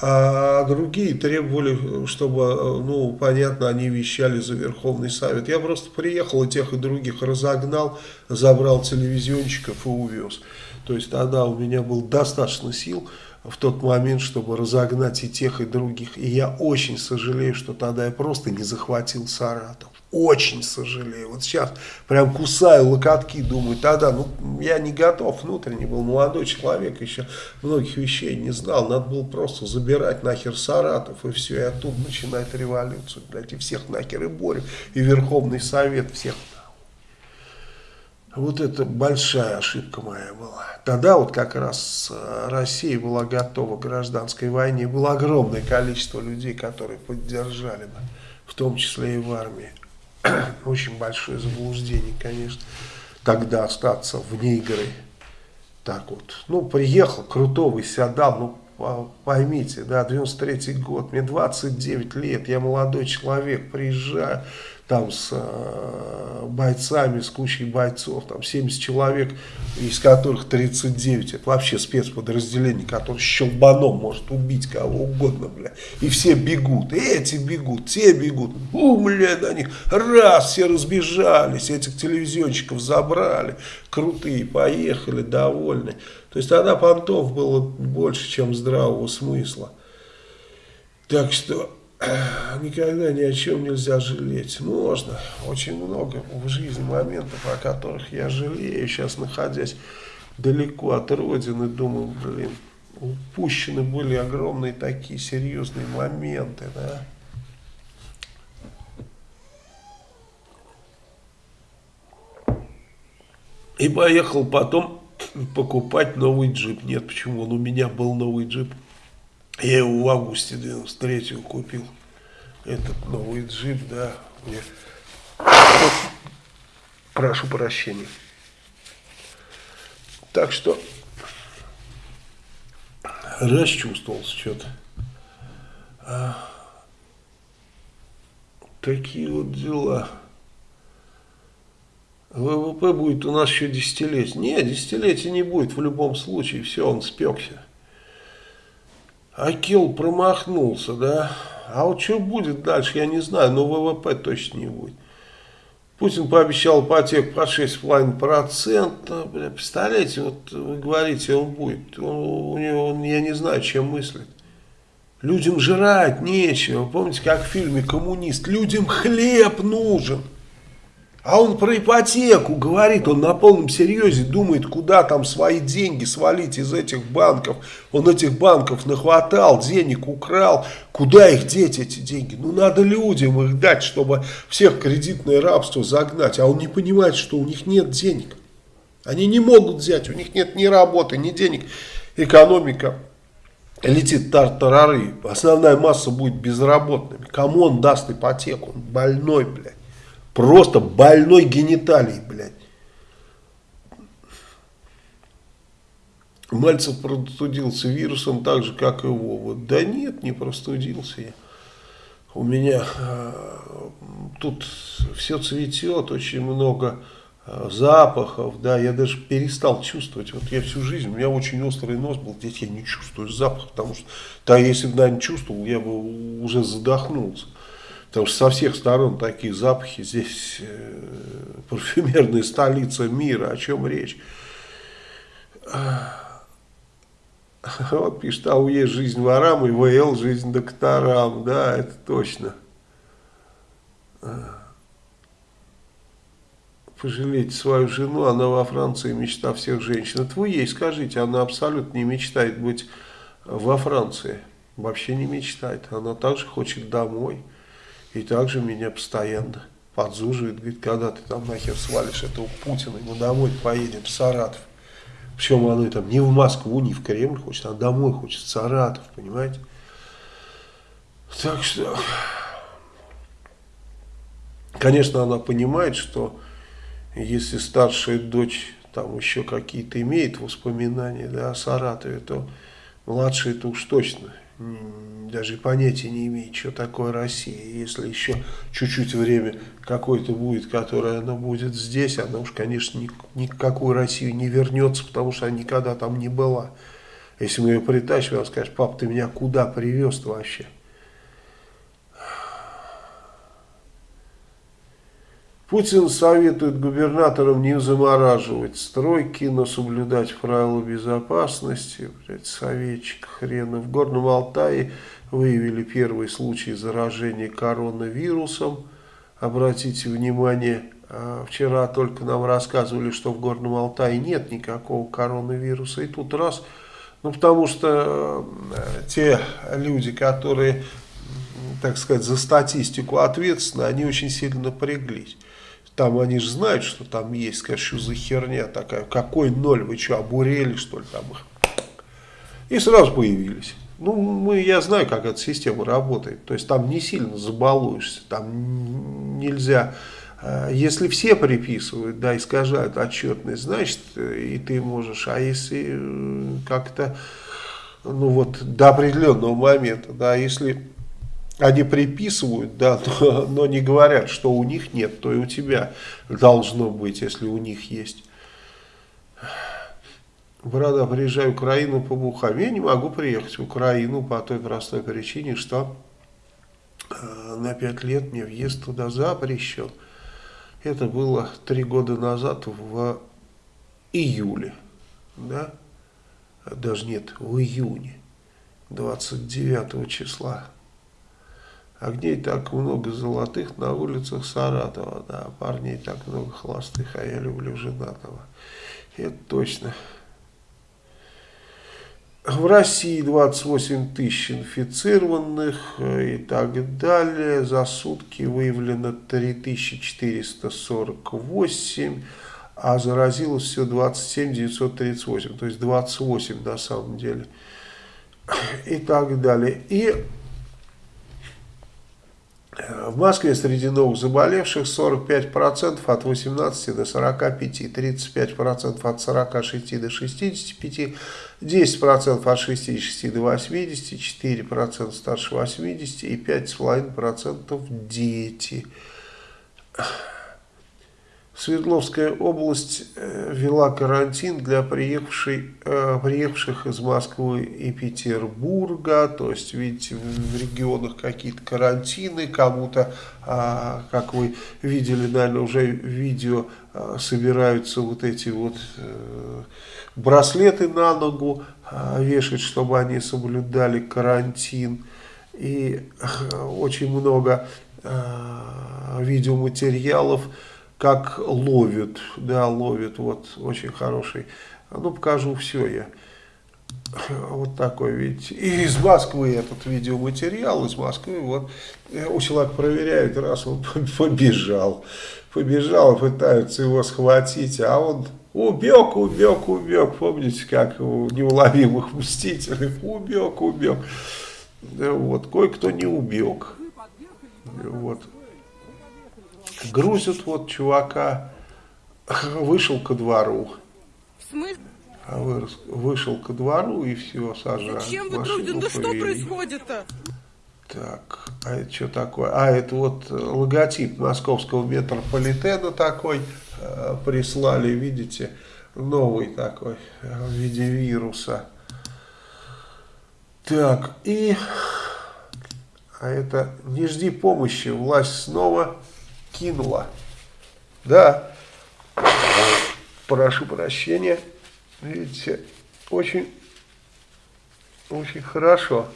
а другие требовали, чтобы, ну, понятно, они вещали за Верховный Совет. Я просто приехал и тех и других разогнал, забрал телевизионщиков и увез. То есть тогда у меня было достаточно сил в тот момент, чтобы разогнать и тех, и других. И я очень сожалею, что тогда я просто не захватил Саратов. Очень сожалею. Вот сейчас прям кусаю локотки, думаю, тогда, ну, я не готов внутренне был, молодой человек, еще многих вещей не знал. Надо было просто забирать нахер Саратов, и все, и оттуда начинать революцию, блядь, и всех нахер и борю, и Верховный Совет всех вот это большая ошибка моя была. Тогда вот как раз э, Россия была готова к гражданской войне. Было огромное количество людей, которые поддержали бы, в том числе и в армии. Очень большое заблуждение, конечно, тогда остаться вне игры. Так вот, ну, приехал, крутого себя дал, ну, поймите, да, 93 год, мне 29 лет, я молодой человек, приезжаю, там с э, бойцами, с кучей бойцов, там 70 человек, из которых 39, это вообще спецподразделение, которое щелбаном может убить кого угодно, бля, и все бегут, эти бегут, те бегут, у, бля, на них, раз, все разбежались, этих телевизионщиков забрали, крутые, поехали, довольны, то есть тогда понтов было больше, чем здравого смысла, так что никогда ни о чем нельзя жалеть. Можно. Очень много в жизни моментов, о которых я жалею, сейчас находясь далеко от родины, думаю, блин, упущены были огромные такие серьезные моменты, да. И поехал потом покупать новый джип. Нет, почему? Он у меня был новый джип. Я его в августе 93 купил. Этот новый джип, да. Мне... Прошу прощения. Так что расчувствовался что-то. А, такие вот дела. ВВП будет у нас еще десятилетие. Нет, десятилетия не будет в любом случае. Все, он спекся. Акил промахнулся, да. А вот что будет дальше, я не знаю, но ВВП точно не будет. Путин пообещал ипотеку под 6,5%. Представляете, вот вы говорите, он будет. Он, у него, он, я не знаю, чем мыслит. Людям жрать нечего. Помните, как в фильме «Коммунист»? Людям хлеб нужен. А он про ипотеку говорит, он на полном серьезе думает, куда там свои деньги свалить из этих банков. Он этих банков нахватал, денег украл. Куда их деть, эти деньги? Ну, надо людям их дать, чтобы всех кредитное рабство загнать. А он не понимает, что у них нет денег. Они не могут взять, у них нет ни работы, ни денег. Экономика летит тартарары. Основная масса будет безработными. Кому он даст ипотеку? Он больной, блядь. Просто больной гениталий, блядь. Мальцев простудился вирусом так же, как и Вова. Да нет, не простудился я. У меня э, тут все цветет, очень много э, запахов, да, я даже перестал чувствовать. Вот я всю жизнь, у меня очень острый нос был, здесь я не чувствую запах, потому что, да, если бы, наверное, чувствовал, я бы уже задохнулся. Потому что со всех сторон такие запахи, здесь э, парфюмерная столица мира, о чем речь. Вот пишет, а есть жизнь ворам и ВЛ жизнь докторам, да, это точно. Пожалейте свою жену, она во Франции мечта всех женщин. Это вы ей скажите, она абсолютно не мечтает быть во Франции. Вообще не мечтает, она также хочет домой. И также меня постоянно подзуживает, говорит, когда ты там нахер свалишь этого Путина, мы домой поедем в Саратов. Причем она там не в Москву, не в Кремль хочет, а домой хочет, в Саратов, понимаете? Так что, конечно, она понимает, что если старшая дочь там еще какие-то имеет воспоминания да, о Саратове, то младшая это уж точно даже понятия не имеет, что такое Россия. Если еще чуть-чуть время какое-то будет, которое она будет здесь, она уж, конечно, ни, ни России не вернется, потому что она никогда там не была. Если мы ее притащим, она скажет, пап, ты меня куда привез вообще? Путин советует губернаторам не замораживать стройки, но соблюдать правила безопасности. Блядь, советчик хрена. В Горном Алтае выявили первый случай заражения коронавирусом. Обратите внимание, а, вчера только нам рассказывали, что в Горном Алтае нет никакого коронавируса. И тут раз, ну потому что э, те люди, которые, так сказать, за статистику ответственны, они очень сильно напряглись. Там они же знают, что там есть, скажешь, что за херня такая, какой ноль, вы что, обурели что ли там их? И сразу появились. Ну, мы, я знаю, как эта система работает. То есть там не сильно забалуешься, там нельзя... Э, если все приписывают, да, искажают отчетность, значит, и ты можешь. А если э, как-то, ну вот, до определенного момента, да, если они приписывают, да, но, но не говорят, что у них нет, то и у тебя должно быть, если у них есть. Брата, приезжаю в Украину по бухам. Я не могу приехать в Украину по той простой причине, что э, на пять лет мне въезд туда запрещен. Это было три года назад в июле, да, даже нет, в июне, 29 числа. Огней так много золотых на улицах Саратова, да, парней так много холостых, а я люблю женатого. Это точно. В России 28 тысяч инфицированных э, и так далее. За сутки выявлено 3448, а заразилось все 27 938, то есть 28 на самом деле. И так далее. И в Москве среди новых заболевших 45% от 18 до 45, 35% от 46 до 65, 10% от 66 до 80, 4% старше 80 и 5,5% дети. Свердловская область э, ввела карантин для приехавших, э, приехавших из Москвы и Петербурга. То есть, видите, в регионах какие-то карантины, кому-то, а, как вы видели, наверное, уже видео, а, собираются вот эти вот э, браслеты на ногу а, вешать, чтобы они соблюдали карантин. И очень много видеоматериалов, как ловят, да, ловят, вот, очень хороший. Ну, покажу все я. Вот такой, видите. И из Москвы этот видеоматериал, из Москвы, вот, у человека проверяют, раз он побежал, побежал, пытаются его схватить, а он убег, убег, убег, помните, как у неуловимых мстителей, убег, убег. Вот, кое-кто не убег. Вот грузят вот чувака, вышел ко двору. В смысле? А вы, вышел ко двору и все, сажают. Зачем вы грузите? Да что происходит-то? Так, а это что такое? А, это вот логотип московского метрополитена такой э, прислали, видите, новый такой, э, в виде вируса. Так, и... А это не жди помощи, власть снова кинула. Да, прошу прощения, видите, очень, очень хорошо,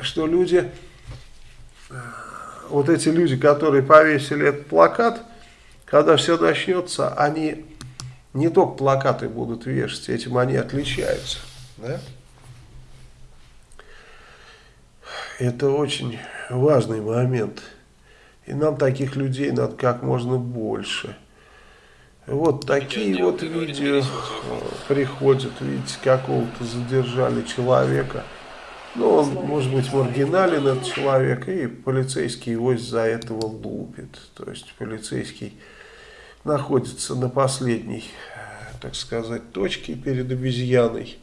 что люди, вот эти люди, которые повесили этот плакат, когда все начнется, они не только плакаты будут вешать, этим они отличаются. Да? Это очень важный момент. И нам таких людей надо как можно больше. Вот такие вот видео э, приходят, видите, какого-то задержали человека. Ну, он, может быть, маргинален, этот человек, и полицейский его из-за этого лупит. То есть, полицейский находится на последней, так сказать, точке перед обезьяной.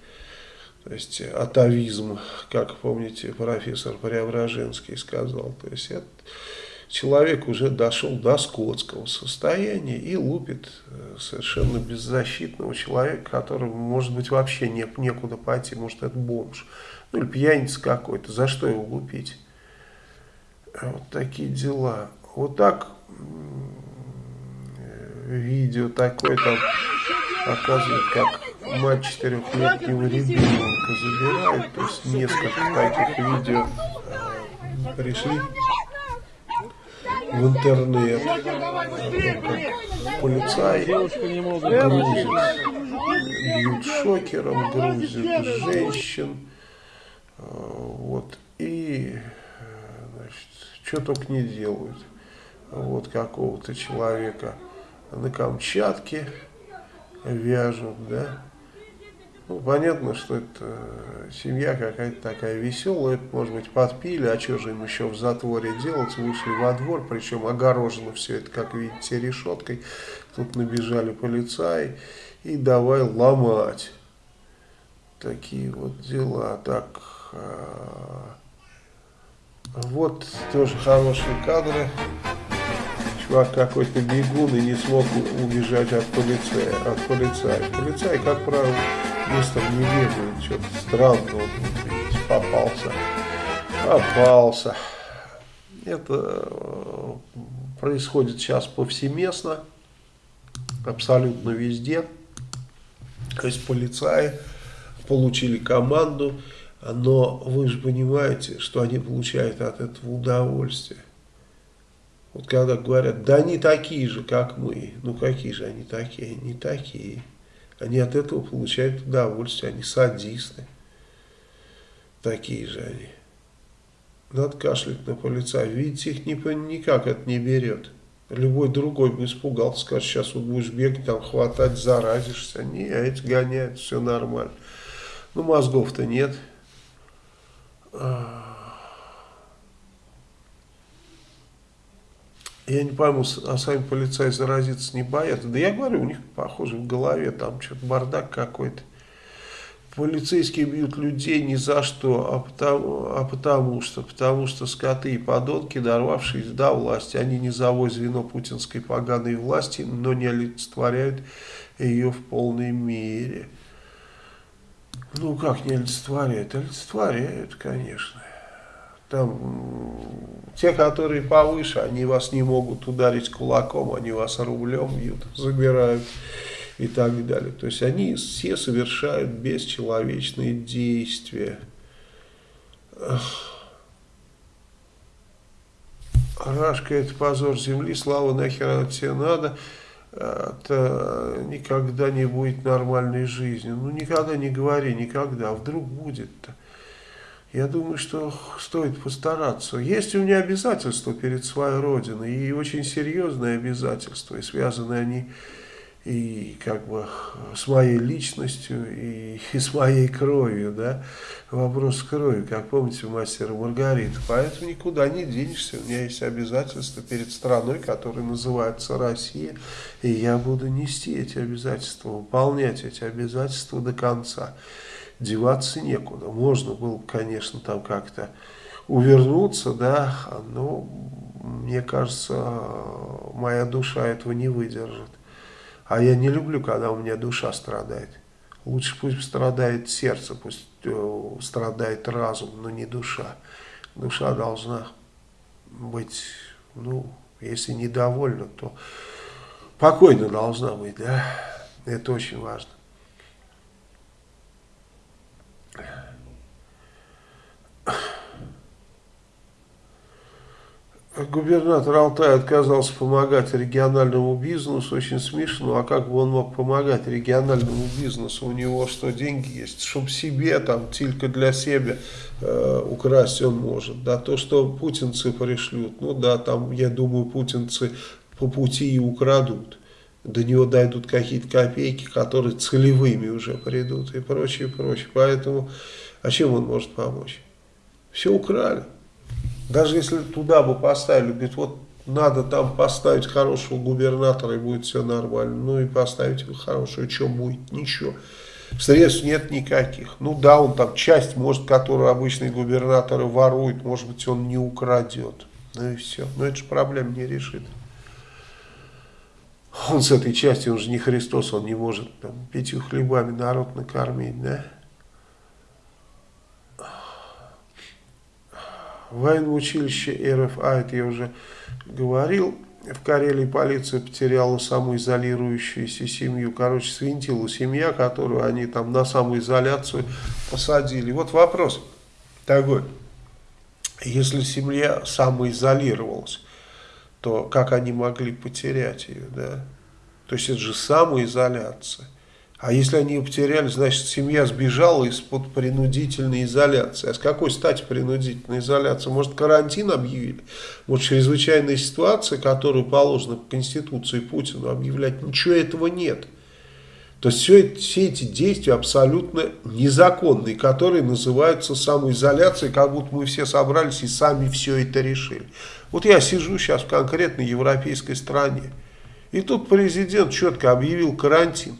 То есть, атовизм, как помните, профессор Преображенский сказал. То есть, это человек уже дошел до скотского состояния и лупит э, совершенно беззащитного человека, которому, может быть, вообще не, некуда пойти, может, это бомж, ну или пьяница какой-то, за что его лупить? А вот такие дела. Вот так видео такое там показывает, как мать четырехлетнего ребенка забирает, то есть несколько таких видео э, пришли в интернет. Полицай грузит, бьют шокером, грузят женщин. Вот. И, значит, что только не делают. Вот какого-то человека на Камчатке вяжут, да. Ну, понятно, что это э, семья какая-то такая веселая, может быть, подпили, а что же им еще в затворе делать, вышли во двор, причем огорожено все это, как видите, решеткой, тут набежали полицаи и давай ломать. Такие вот дела, так, э, Вот тоже хорошие кадры. Чувак какой-то бегун и не смог убежать от полицая. От полицая. Полицай, как правило, быстро не бегает. Что-то видите, попался. Попался. Это э, происходит сейчас повсеместно. Абсолютно везде. То есть полицаи получили команду но вы же понимаете, что они получают от этого удовольствие. Вот когда говорят, да они такие же, как мы. Ну какие же они такие? Они такие. Они от этого получают удовольствие, они садисты. Такие же они. Надо кашлять на полицая. Видите, их никак это не берет. Любой другой бы испугался, скажет, сейчас вот будешь бегать, там хватать, заразишься. Не, эти гоняют, все нормально. Ну, мозгов-то нет. Я не пойму, а сами полицаи заразиться не боятся. Да я говорю, у них, похоже, в голове там что-то бардак какой-то. Полицейские бьют людей ни за что, а потому, а потому что, потому что скоты и подонки, дорвавшись до власти, они не завой звено путинской поганой власти, но не олицетворяют ее в полной мере. Ну, как не олицетворяют? Олицетворяют, конечно. Там те, которые повыше, они вас не могут ударить кулаком, они вас рублем бьют, забирают и так далее. То есть они все совершают бесчеловечные действия. Рашка это позор земли, слава нахер от тебе надо это никогда не будет нормальной жизни. Ну, никогда не говори, никогда. А вдруг будет-то? Я думаю, что стоит постараться. Есть у меня обязательства перед своей родиной, и очень серьезные обязательства, и связаны они и как бы с моей личностью, и, и с моей кровью, да, вопрос крови, как помните, мастера Маргарита, поэтому никуда не денешься, у меня есть обязательства перед страной, которая называется Россия, и я буду нести эти обязательства, выполнять эти обязательства до конца, деваться некуда, можно было, конечно, там как-то увернуться, да, но мне кажется, моя душа этого не выдержит. А я не люблю, когда у меня душа страдает. Лучше пусть страдает сердце, пусть э, страдает разум, но не душа. Душа должна быть, ну, если недовольна, то покойно должна быть, да. Это очень важно. Губернатор Алтая отказался помогать региональному бизнесу, очень смешно, а как бы он мог помогать региональному бизнесу, у него что, деньги есть, чтобы себе, там, только для себя э, украсть он может, да, то, что путинцы пришлют, ну да, там, я думаю, путинцы по пути и украдут, до него дойдут какие-то копейки, которые целевыми уже придут и прочее, прочее, поэтому, а чем он может помочь? Все украли. Даже если туда бы поставили, говорит, вот надо там поставить хорошего губернатора и будет все нормально. Ну и поставить его хорошего, что будет? Ничего. Средств нет никаких. Ну да, он там часть, может, которую обычные губернаторы воруют, может быть, он не украдет. Ну и все. Но это же проблем не решит. Он с этой частью, он же не Христос, он не может там, пятью хлебами народ накормить, да? Военное училище РФА, это я уже говорил, в Карелии полиция потеряла самоизолирующуюся семью. Короче, свинтила семья, которую они там на самоизоляцию посадили. Вот вопрос такой. Если семья самоизолировалась, то как они могли потерять ее, да? То есть это же самоизоляция. А если они ее потеряли, значит семья сбежала из-под принудительной изоляции. А с какой стати принудительной изоляции? Может карантин объявили? Вот чрезвычайная ситуация, которую положено по Конституции Путину объявлять, ничего этого нет. То есть все, все эти действия абсолютно незаконные, которые называются самоизоляцией, как будто мы все собрались и сами все это решили. Вот я сижу сейчас в конкретной европейской стране, и тут президент четко объявил карантин.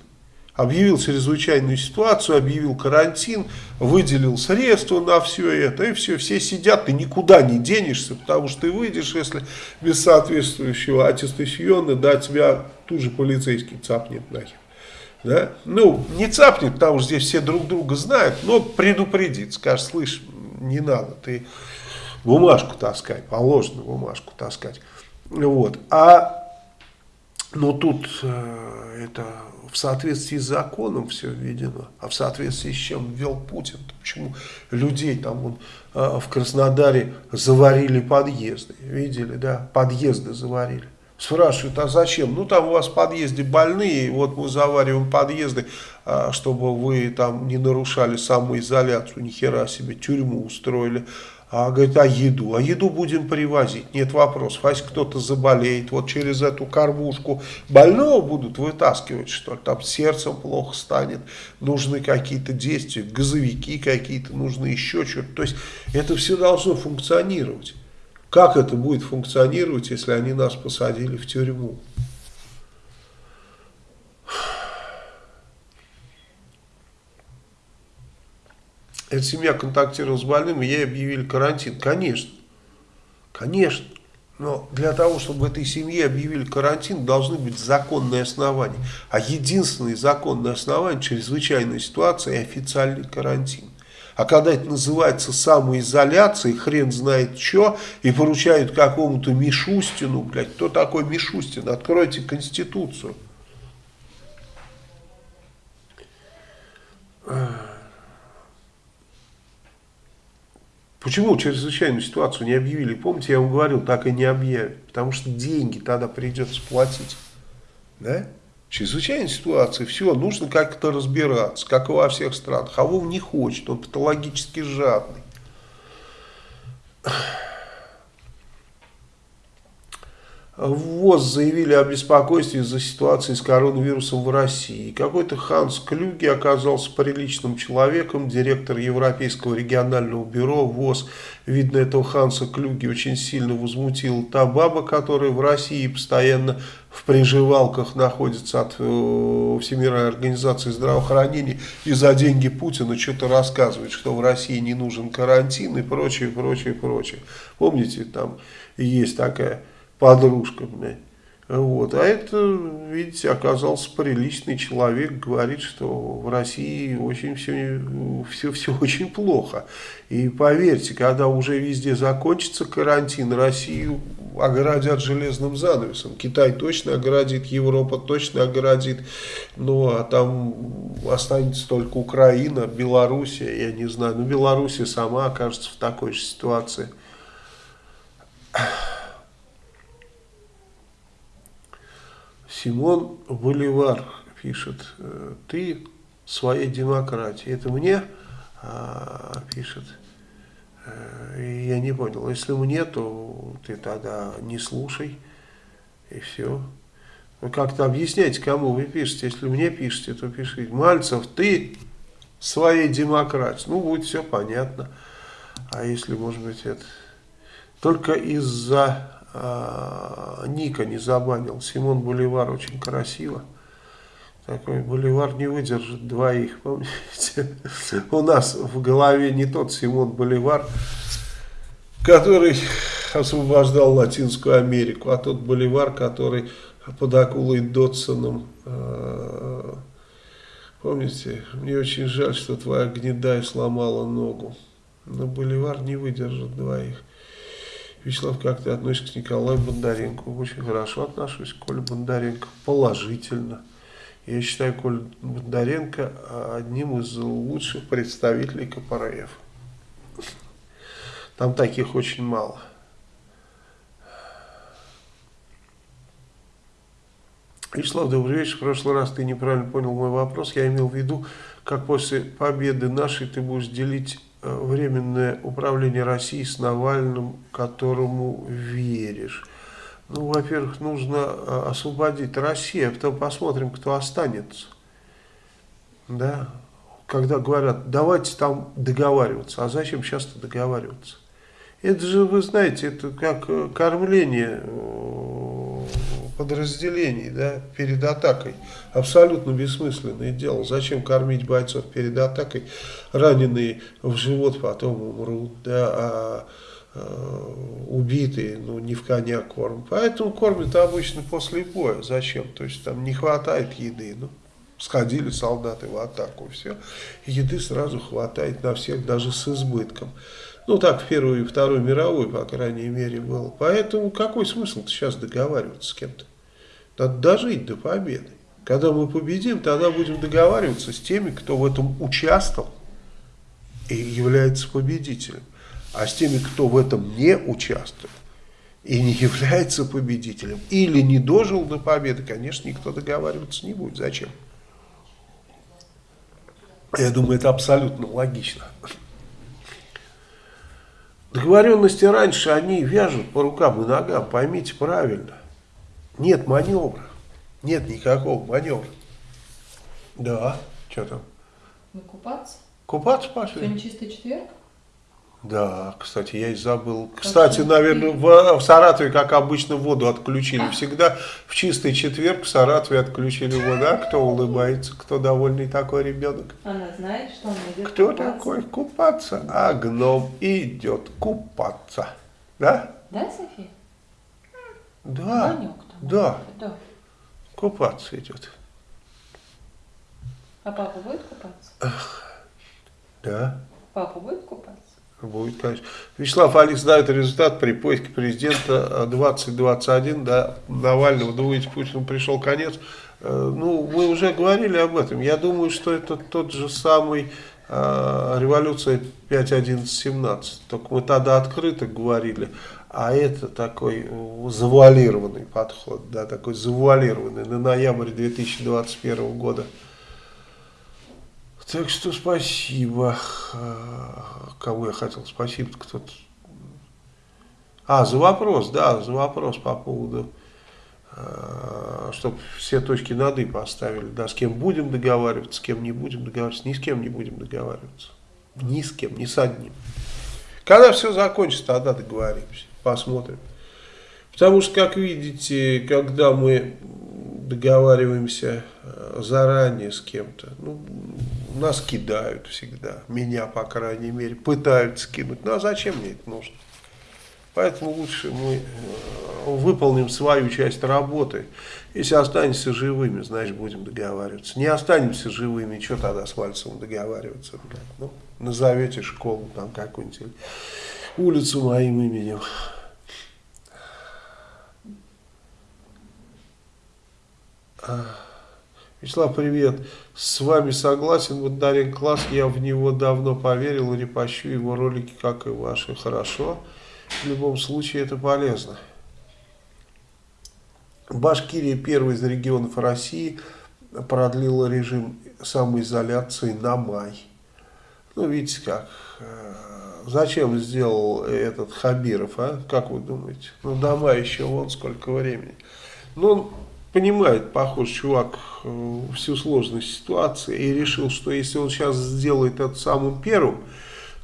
Объявил чрезвычайную ситуацию, объявил карантин, выделил средства на все это, и все, все сидят, ты никуда не денешься, потому что ты выйдешь, если без соответствующего аттестациона, да, тебя тут же полицейский цапнет нахер. Да? Ну, не цапнет, потому что здесь все друг друга знают, но предупредит, скажет, слышь, не надо, ты бумажку таскай, положено бумажку таскать. Вот. А, ну тут э, это в соответствии с законом все введено. А в соответствии с чем ввел Путин? Почему людей там вон, э, в Краснодаре заварили подъезды? Видели, да? Подъезды заварили. Спрашивают, а зачем? Ну, там у вас в подъезде больные, вот мы завариваем подъезды, а, чтобы вы там не нарушали самоизоляцию, ни хера себе, тюрьму устроили. А говорит, а еду? А еду будем привозить. Нет вопросов. А если кто-то заболеет, вот через эту кормушку больного будут вытаскивать, что ли? Там сердцем плохо станет, нужны какие-то действия, газовики какие-то, нужны еще что-то. То есть это все должно функционировать. Как это будет функционировать, если они нас посадили в тюрьму? Эта семья контактировала с больным, и ей объявили карантин. Конечно, конечно. Но для того, чтобы этой семье объявили карантин, должны быть законные основания. А единственное законное основание – чрезвычайная ситуация и официальный карантин. А когда это называется самоизоляцией, хрен знает что, и поручают какому-то Мишустину, блядь, кто такой Мишустин? Откройте Конституцию. Почему чрезвычайную ситуацию не объявили? Помните, я вам говорил, так и не объявят. Потому что деньги тогда придется платить. Да? Чрезвычайная ситуация, все, нужно как-то разбираться, как и во всех странах. А Вов не хочет, он патологически жадный. ВОЗ заявили о беспокойстве из-за ситуации с коронавирусом в России. Какой-то Ханс Клюги оказался приличным человеком, директор Европейского регионального бюро ВОЗ. Видно, этого Ханса Клюги очень сильно возмутила та баба, которая в России постоянно в приживалках находится от э, Всемирной организации здравоохранения и за деньги Путина что-то рассказывает, что в России не нужен карантин и прочее, прочее, прочее. Помните, там есть такая подружка, блядь. Вот. А это, видите, оказался приличный человек, говорит, что в России очень все, все, все очень плохо. И поверьте, когда уже везде закончится карантин, Россию оградят железным занавесом. Китай точно оградит, Европа точно оградит, ну а там останется только Украина, Белоруссия, я не знаю. Но Белоруссия сама окажется в такой же ситуации. Симон Боливар пишет, «Э, ты своей демократии. Это мне а, пишет. Э, я не понял. Если мне, то ты тогда не слушай. И все. Вы как-то объясняйте, кому вы пишете. Если мне пишете, то пишите. Мальцев, ты своей демократии. Ну, будет все понятно. А если, может быть, это... Только из-за а, Ника не забанил. Симон Боливар очень красиво. Такой Боливар не выдержит двоих, помните? У нас в голове не тот Симон Боливар, который освобождал Латинскую Америку, а тот Боливар, который под акулой Дотсоном. А, помните, мне очень жаль, что твоя гнедая сломала ногу. Но Боливар не выдержит двоих. Вячеслав, как ты относишься к Николаю Бондаренко? Очень хорошо отношусь к Коле Бондаренко, положительно. Я считаю Колю Бондаренко одним из лучших представителей КПРФ. Там таких очень мало. Вячеслав, добрый вечер. В прошлый раз ты неправильно понял мой вопрос. Я имел в виду, как после победы нашей ты будешь делить временное управление Россией с Навальным, которому веришь. Ну, во-первых, нужно э, освободить Россию, а потом посмотрим, кто останется. Да, когда говорят, давайте там договариваться, а зачем сейчас-то договариваться? Это же, вы знаете, это как э, кормление подразделений да, перед атакой. Абсолютно бессмысленное дело. Зачем кормить бойцов перед атакой? Раненые в живот потом умрут, да, а э, убитые, ну, не в коня корм. Поэтому кормят обычно после боя. Зачем? То есть там не хватает еды. Ну, сходили солдаты в атаку, все. еды сразу хватает на всех, даже с избытком. Ну, так в Первую и Вторую мировую, по крайней мере, было. Поэтому какой смысл сейчас договариваться с кем-то? Надо дожить до победы. Когда мы победим, тогда будем договариваться с теми, кто в этом участвовал и является победителем. А с теми, кто в этом не участвует и не является победителем, или не дожил до победы, конечно, никто договариваться не будет. Зачем? Я думаю, это абсолютно логично. Договоренности раньше, они вяжут по рукам и ногам, поймите правильно. Нет маневра, нет никакого маневра. Да, что там? Ну, купаться? Купаться пошли? Сегодня чистый четверг? Да, кстати, я и забыл. Кстати, наверное, в, в Саратове, как обычно, воду отключили. Всегда в чистый четверг в Саратове отключили воду. А кто улыбается, кто довольный такой ребенок? Она знает, что он идет Кто купаться. такой? Купаться. А гном идет купаться. Да? Да, София? Да. Ванек. Да, Да. купаться идет. А папа будет купаться? Да. Папа будет купаться? Будет, конечно. Вячеслав Алис дает результат при поиске президента 2021, да, Навального. Думаете, Путину пришел конец? Э, Ну, мы уже говорили об этом. Я думаю, что это тот же самый э, революция 5.11.17. Только мы тогда открыто говорили, а это такой завуалированный подход, да, такой завуалированный на ноябрь 2021 года. Так что спасибо. А, Кому я хотел спасибо? Кто-то. А, за вопрос, да, за вопрос по поводу, чтобы все точки над «и» поставили. Да, с кем будем договариваться, с кем не будем договариваться. Ни с кем не будем договариваться. Ни с кем, ни с одним. Когда все закончится, тогда договоримся. Посмотрим. Потому что, как видите, когда мы договариваемся э, заранее с кем-то, ну, нас кидают всегда, меня, по крайней мере, пытаются кинуть. Ну, а зачем мне это нужно? Поэтому лучше мы э, выполним свою часть работы. Если останемся живыми, значит, будем договариваться. Не останемся живыми, что тогда с Мальцевым договариваться? блядь? Ну, назовете школу там какую-нибудь, улицу моим именем. Вячеслав, привет. С вами согласен. Вот Дарин Класс, я в него давно поверил, репощу его ролики, как и ваши. Хорошо. В любом случае это полезно. Башкирия, первый из регионов России, продлила режим самоизоляции на май. Ну, видите как. э, Зачем сделал этот Хабиров, а? Как вы думаете? Ну, до мая еще вон сколько времени. Ну, понимает, похож чувак, э, всю сложность ситуации и решил, что если он сейчас сделает это самым первым,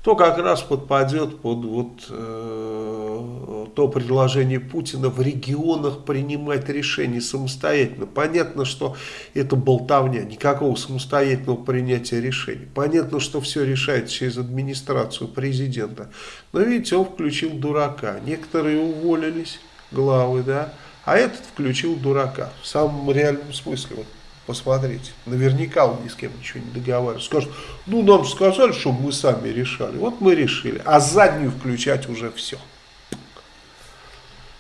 то как раз подпадет под вот э, то предложение Путина в регионах принимать решения самостоятельно. Понятно, что это болтовня, никакого самостоятельного принятия решений. Понятно, что все решается через администрацию президента. Но видите, он включил дурака. Некоторые уволились, главы, да, а этот включил дурака. В самом реальном смысле. Вот посмотрите. Наверняка он ни с кем ничего не договаривается. Скажет, ну нам же сказали, чтобы мы сами решали. Вот мы решили. А заднюю включать уже все.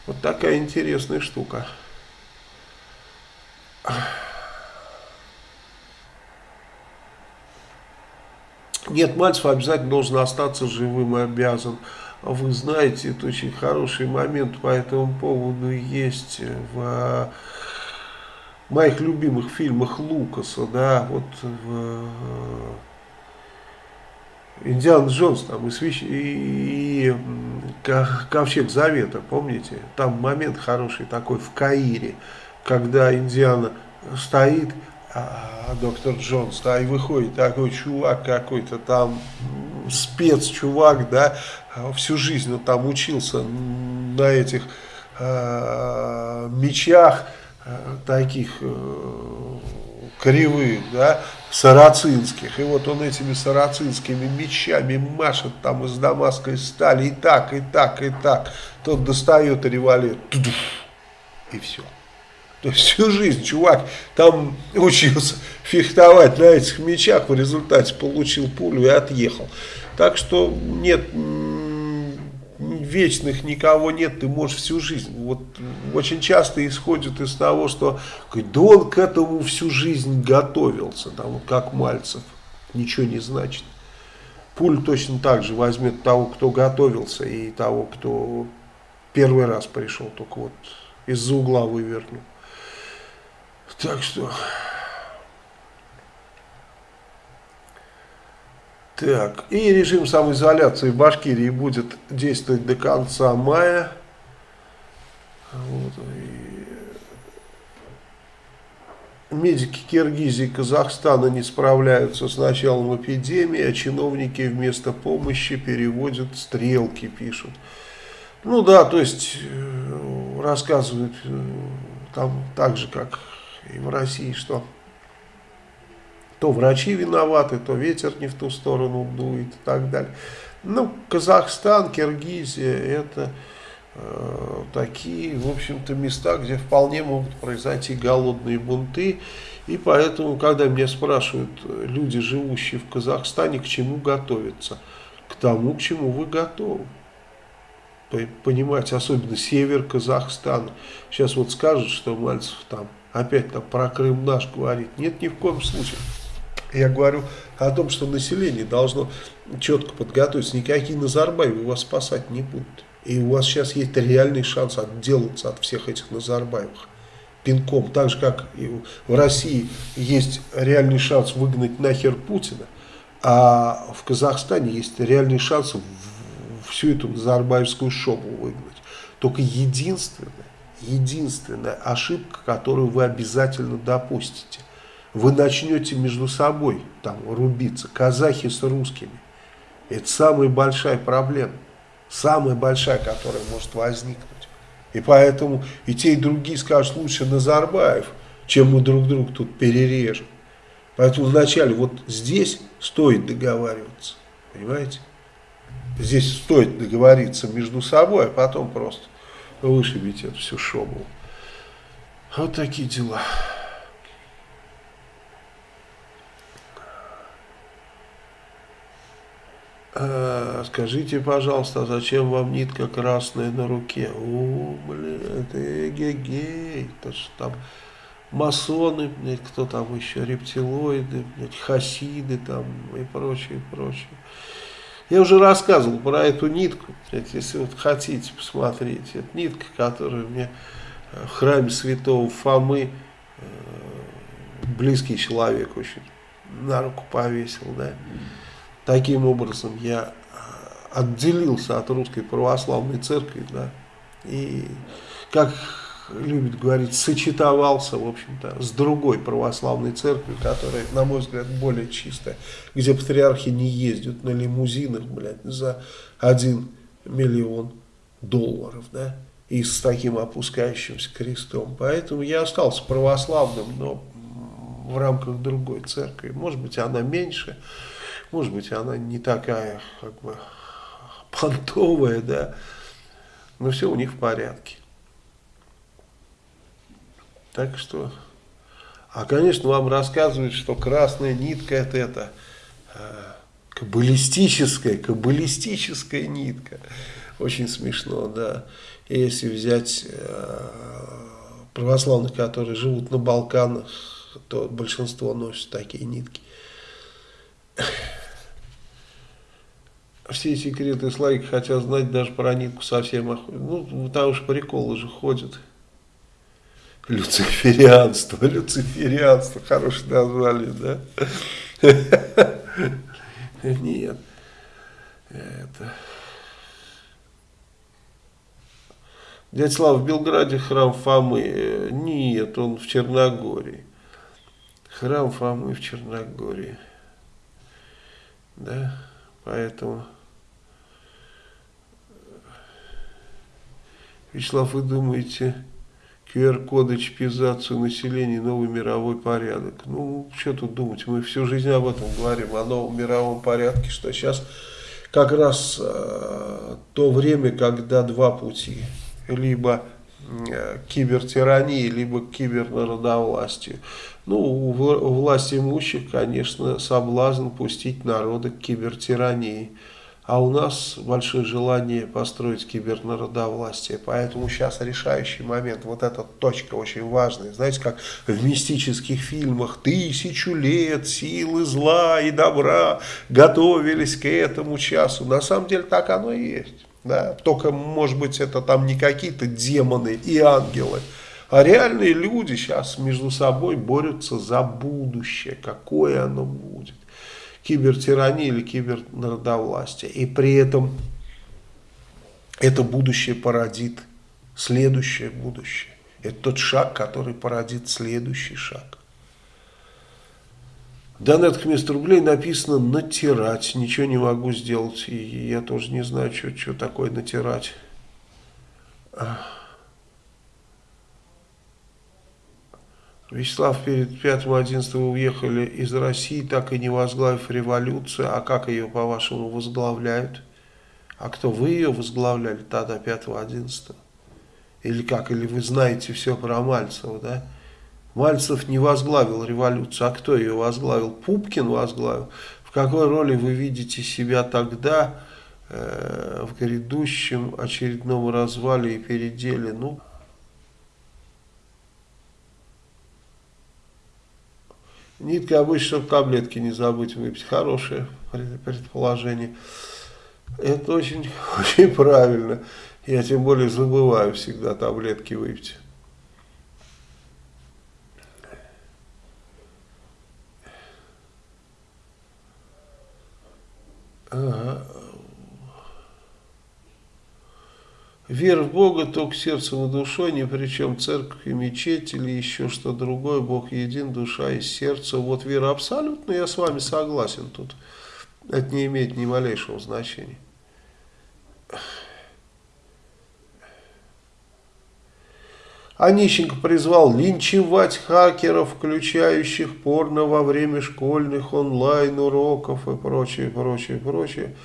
Вот такая интересная штука. Нет, Мальцев обязательно должен остаться живым и обязан. Вы знаете, это очень хороший момент по этому поводу есть в моих любимых фильмах Лукаса, да, вот в Индиана Джонс там и, свящ... и, и Ковчег Завета, помните? Там момент хороший такой в Каире, когда Индиана стоит, а доктор Джонс, да, и выходит такой чувак какой-то там, спецчувак, да, всю жизнь он там учился на этих э, мечах, э, таких э, кривых, да, сарацинских. И вот он этими сарацинскими мечами машет там из дамасской стали и так, и так, и так. Тот достает револьвер, и все. То есть всю жизнь чувак там учился фехтовать на этих мечах, в результате получил пулю и отъехал. Так что нет вечных никого нет, ты можешь всю жизнь. Вот очень часто исходит из того, что да он к этому всю жизнь готовился, там, как Мальцев. Ничего не значит. Пуль точно так же возьмет того, кто готовился, и того, кто первый раз пришел, только вот из-за угла вывернул. Так что... Так, и режим самоизоляции в Башкирии будет действовать до конца мая. Вот, и медики Киргизии и Казахстана не справляются с началом эпидемии, а чиновники вместо помощи переводят стрелки, пишут. Ну да, то есть э, рассказывают э, там так же, как и в России, что то врачи виноваты, то ветер не в ту сторону дует и так далее. Ну, Казахстан, Киргизия, это э, такие, в общем-то, места, где вполне могут произойти голодные бунты. И поэтому, когда меня спрашивают люди, живущие в Казахстане, к чему готовиться? К тому, к чему вы готовы понимать, особенно север Казахстана. Сейчас вот скажут, что Мальцев там опять там про Крым наш говорит. Нет, ни в коем случае. Я говорю о том, что население должно четко подготовиться. Никакие Назарбаевы вас спасать не будут. И у вас сейчас есть реальный шанс отделаться от всех этих Назарбаевых пинком. Так же, как в России есть реальный шанс выгнать нахер Путина, а в Казахстане есть реальный шанс всю эту Назарбаевскую шобу выгнать. Только единственная, единственная ошибка, которую вы обязательно допустите – вы начнете между собой там рубиться, казахи с русскими. Это самая большая проблема, самая большая, которая может возникнуть. И поэтому и те, и другие скажут, лучше Назарбаев, чем мы друг друга тут перережем. Поэтому вначале вот здесь стоит договариваться, понимаете? Здесь стоит договориться между собой, а потом просто вышибить эту всю шобу. Вот такие дела. А, скажите, пожалуйста, зачем вам нитка красная на руке? О, блин, это эгегей, это что там масоны, блядь, кто там еще, рептилоиды, блядь, хасиды там и прочее, прочее. Я уже рассказывал про эту нитку, если вот хотите посмотреть. Это нитка, которую мне в храме святого Фомы э, близкий человек очень на руку повесил, да. Таким образом я а, отделился от русской православной церкви, да, и, как любит говорить, сочетовался, в общем-то, с другой православной церковью, которая, на мой взгляд, более чистая, где патриархи не ездят на лимузинах, блядь, за один миллион долларов, да, и с таким опускающимся крестом. Поэтому я остался православным, но в рамках другой церкви. Может быть, она меньше, может быть, она не такая, как бы, понтовая, да, но все у них в порядке. Так что, а, конечно, вам рассказывают, что красная нитка это, это э, каббалистическая, каббалистическая нитка. Очень смешно, да. И если взять э, православных, которые живут на Балканах, то большинство носят такие нитки все секреты слайки хотят знать даже про нитку совсем Ну, там уж приколы же ходят. Люциферианство, люциферианство, хорошее название, да? Нет. Это... Дядя Слава, в Белграде храм Фомы. Нет, он в Черногории. Храм Фомы в Черногории. Да, поэтому... Вячеслав, вы думаете, QR-коды, чипизацию населения, новый мировой порядок. Ну, что тут думать, мы всю жизнь об этом говорим, о новом мировом порядке, что сейчас как раз э, то время, когда два пути, либо э, кибертирании, либо кибернародовластию. Ну, у, у власти имущих, конечно, соблазн пустить народа к кибертирании. А у нас большое желание построить кибернародовластие. Поэтому сейчас решающий момент, вот эта точка очень важная. Знаете, как в мистических фильмах тысячу лет силы зла и добра готовились к этому часу. На самом деле так оно и есть. Да? Только, может быть, это там не какие-то демоны и ангелы, а реальные люди сейчас между собой борются за будущее, какое оно будет кибертирании или кибернародовластия. И при этом это будущее породит следующее будущее. Это тот шаг, который породит следующий шаг. Донат вместо рублей написано натирать. Ничего не могу сделать. И я тоже не знаю, что, что такое натирать. Вячеслав, перед 5-11 вы уехали из России, так и не возглавив революцию. А как ее, по-вашему, возглавляют? А кто, вы ее возглавляли тогда, 5-11? Или как? Или вы знаете все про Мальцева, да? Мальцев не возглавил революцию. А кто ее возглавил? Пупкин возглавил. В какой роли вы видите себя тогда э, в грядущем очередном развале и переделе? Ну, Нитка обычно, чтобы таблетки не забыть выпить. Хорошее предположение. Это очень, очень правильно. Я тем более забываю всегда таблетки выпить. Ага. Вера в Бога только сердцем и душой, ни при чем церковь и мечеть или еще что другое. Бог един, душа и сердце. Вот вера абсолютно, я с вами согласен тут. Это не имеет ни малейшего значения. Онищенко призвал линчевать хакеров, включающих порно во время школьных онлайн-уроков и прочее, прочее, прочее.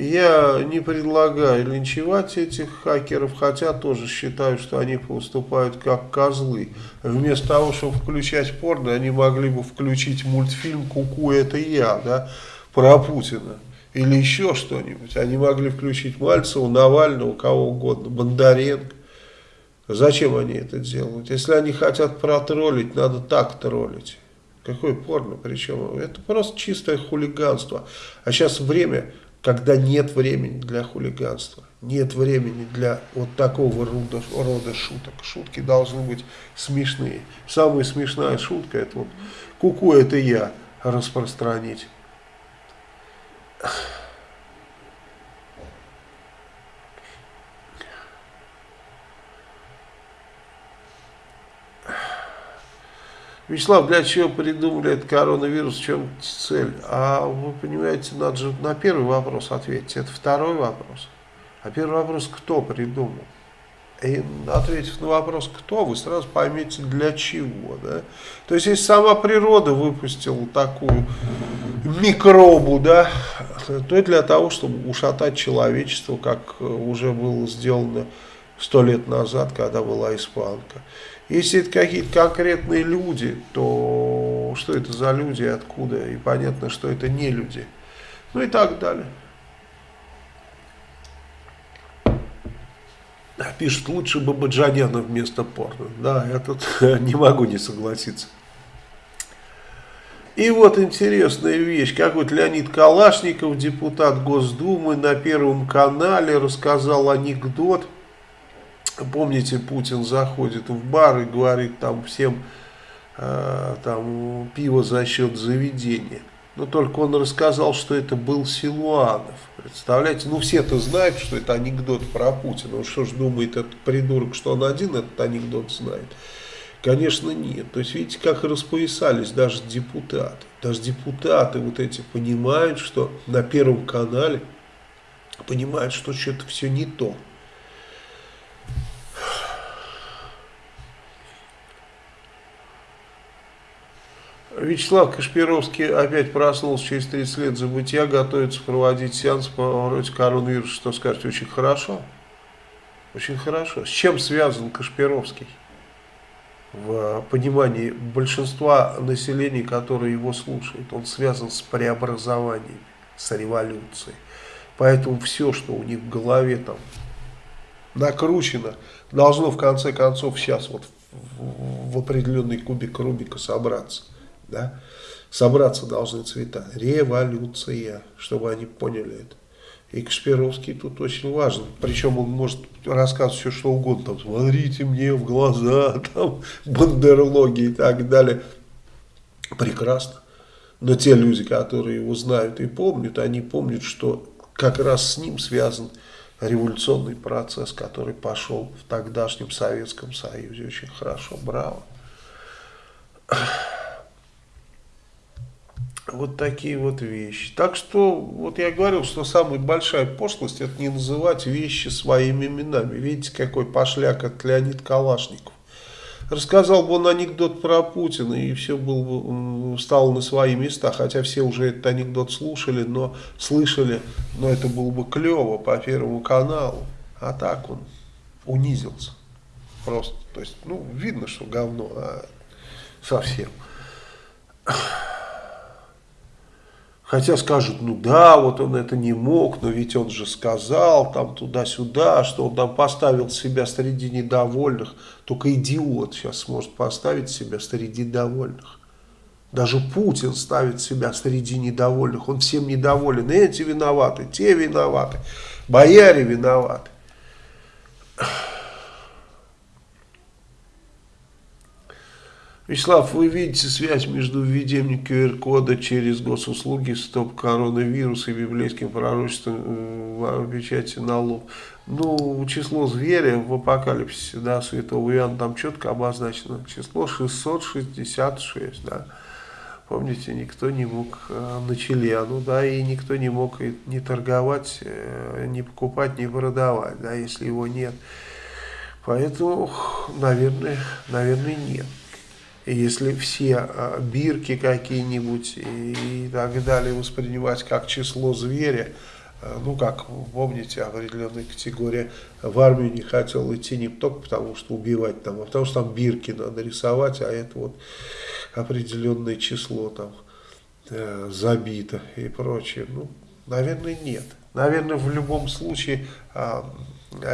Я не предлагаю линчевать этих хакеров, хотя тоже считаю, что они поступают как козлы. Вместо того, чтобы включать порно, они могли бы включить мультфильм «Куку, это я», да, про Путина. Или еще что-нибудь. Они могли включить Мальцева, Навального, кого угодно, Бондаренко. Зачем они это делают? Если они хотят протроллить, надо так троллить. Какое порно? Причем это просто чистое хулиганство. А сейчас время когда нет времени для хулиганства, нет времени для вот такого рода, рода шуток. Шутки должны быть смешные. Самая смешная шутка это вот куку это я распространить. Вячеслав, для чего придумали этот коронавирус, в чем цель? А вы понимаете, надо же на первый вопрос ответить. Это второй вопрос. А первый вопрос, кто придумал? И ответив на вопрос, кто, вы сразу поймете, для чего. Да? То есть, если сама природа выпустила такую микробу, да, то это для того, чтобы ушатать человечество, как уже было сделано сто лет назад, когда была испанка. Если это какие-то конкретные люди, то что это за люди, откуда, и понятно, что это не люди. Ну и так далее. Пишет, лучше бы Баджаняна вместо порно. Да, я тут не могу не согласиться. И вот интересная вещь, как вот Леонид Калашников, депутат Госдумы, на Первом канале рассказал анекдот, Помните, Путин заходит в бар и говорит там всем э, там, пиво за счет заведения. Но только он рассказал, что это был Силуанов. Представляете? Ну, все-то знают, что это анекдот про Путина. Ну, что ж думает этот придурок, что он один этот анекдот знает? Конечно, нет. То есть, видите, как распоясались даже депутаты. Даже депутаты вот эти понимают, что на Первом канале понимают, что что-то все не то. Вячеслав Кашпировский опять проснулся через 30 лет забытия, готовится проводить сеанс по вроде коронавируса. Что скажете? Очень хорошо. Очень хорошо. С чем связан Кашпировский? В понимании большинства населения, которое его слушает, он связан с преобразованием, с революцией. Поэтому все, что у них в голове там накручено, должно в конце концов сейчас вот в определенный кубик Рубика собраться. Да? Собраться должны цвета. Революция, чтобы они поняли это. И Кашпировский тут очень важен. Причем он может рассказывать все, что угодно. Там, Смотрите мне в глаза, там, бандерлоги и так далее. Прекрасно. Но те люди, которые его знают и помнят, они помнят, что как раз с ним связан революционный процесс, который пошел в тогдашнем Советском Союзе. Очень хорошо, браво. Вот такие вот вещи. Так что, вот я говорил, что самая большая пошлость, это не называть вещи своими именами. Видите, какой пошляк от Леонид Калашников. Рассказал бы он анекдот про Путина, и все было бы, стало на свои места, хотя все уже этот анекдот слушали, но слышали, но это было бы клево по Первому каналу. А так он унизился. Просто, то есть, ну, видно, что говно, а совсем. Хотя скажут, ну да, вот он это не мог, но ведь он же сказал там туда-сюда, что он там поставил себя среди недовольных. Только идиот сейчас сможет поставить себя среди довольных. Даже Путин ставит себя среди недовольных. Он всем недоволен. Эти виноваты, те виноваты, бояре виноваты. Вячеслав, вы видите связь между введением QR-кода через госуслуги, стоп коронавирус и библейским пророчеством в печати на лоб? Ну, число зверя в апокалипсисе, да, святого Иоанна, там четко обозначено. Число 666, да. Помните, никто не мог э, на Челяну, да, и никто не мог и не торговать, э, не покупать, не продавать, да, если его нет. Поэтому, наверное, наверное, нет. Если все а, бирки какие-нибудь и, так далее воспринимать как число зверя, а, ну, как, помните, определенная категория в армию не хотел идти не только потому, что убивать там, а потому что там бирки надо рисовать, а это вот определенное число там э, забито и прочее. Ну, наверное, нет. Наверное, в любом случае э,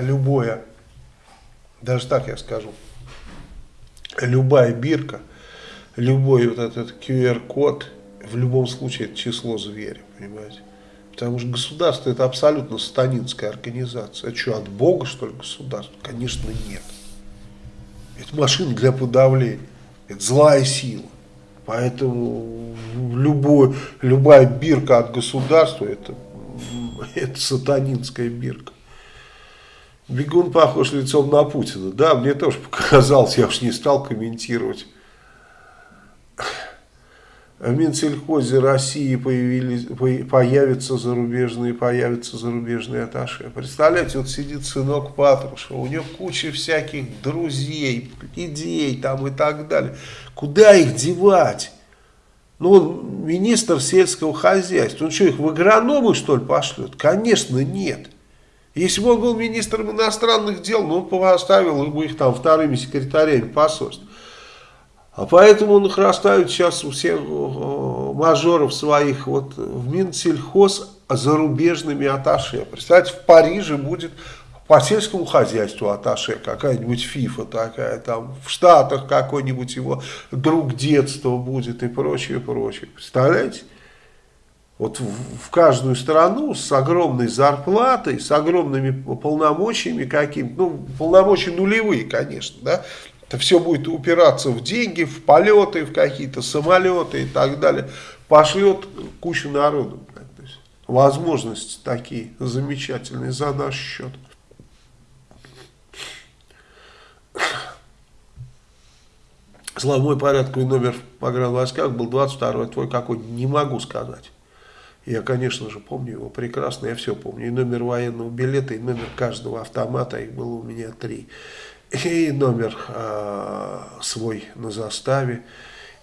любое, даже так я скажу, любая бирка, любой вот этот QR-код, в любом случае это число зверя, понимаете? Потому что государство это абсолютно сатанинская организация. Это что, от Бога, что ли, государство? Конечно, нет. Это машина для подавления. Это злая сила. Поэтому любой, любая бирка от государства это, это сатанинская бирка. Бегун похож лицом на Путина. Да, мне тоже показалось, я уж не стал комментировать. В Минсельхозе России появились, появятся зарубежные, появятся зарубежные аташи. Представляете, вот сидит сынок Патрушева, у него куча всяких друзей, идей там и так далее. Куда их девать? Ну, он министр сельского хозяйства. Он что, их в агрономы, что ли, пошлет? Конечно, нет. Если бы он был министром иностранных дел, ну, он поставил бы их там вторыми секретарями посольств. А поэтому он их расставит сейчас у всех э, мажоров своих вот в Минсельхоз зарубежными аташе. Представьте, в Париже будет по сельскому хозяйству аташе, какая-нибудь ФИФА такая, там в Штатах какой-нибудь его друг детства будет и прочее, прочее. Представляете? Вот в, каждую страну с огромной зарплатой, с огромными полномочиями какими ну, полномочия нулевые, конечно, да, это все будет упираться в деньги, в полеты, в какие-то самолеты и так далее. Пошлет кучу народу. Возможности такие замечательные за наш счет. Слава, мой порядковый номер в погранвойсках был 22 твой какой не могу сказать. Я, конечно же, помню его прекрасно, я все помню. И номер военного билета, и номер каждого автомата, их было у меня три и номер э, свой на заставе,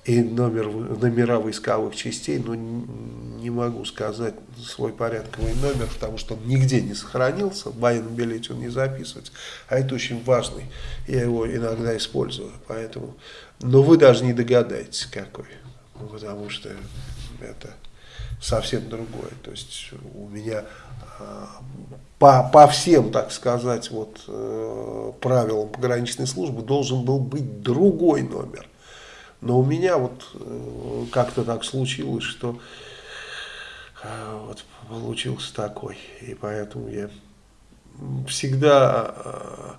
и номер, номера войсковых частей, но не могу сказать свой порядковый номер, потому что он нигде не сохранился, в военном билете он не записывается, а это очень важный, я его иногда использую, поэтому, но вы даже не догадаетесь какой, потому что это совсем другое, то есть у меня а, по, по всем, так сказать, вот, э, правилам пограничной службы должен был быть другой номер. Но у меня вот э, как-то так случилось, что э, вот получился такой. И поэтому я всегда, э,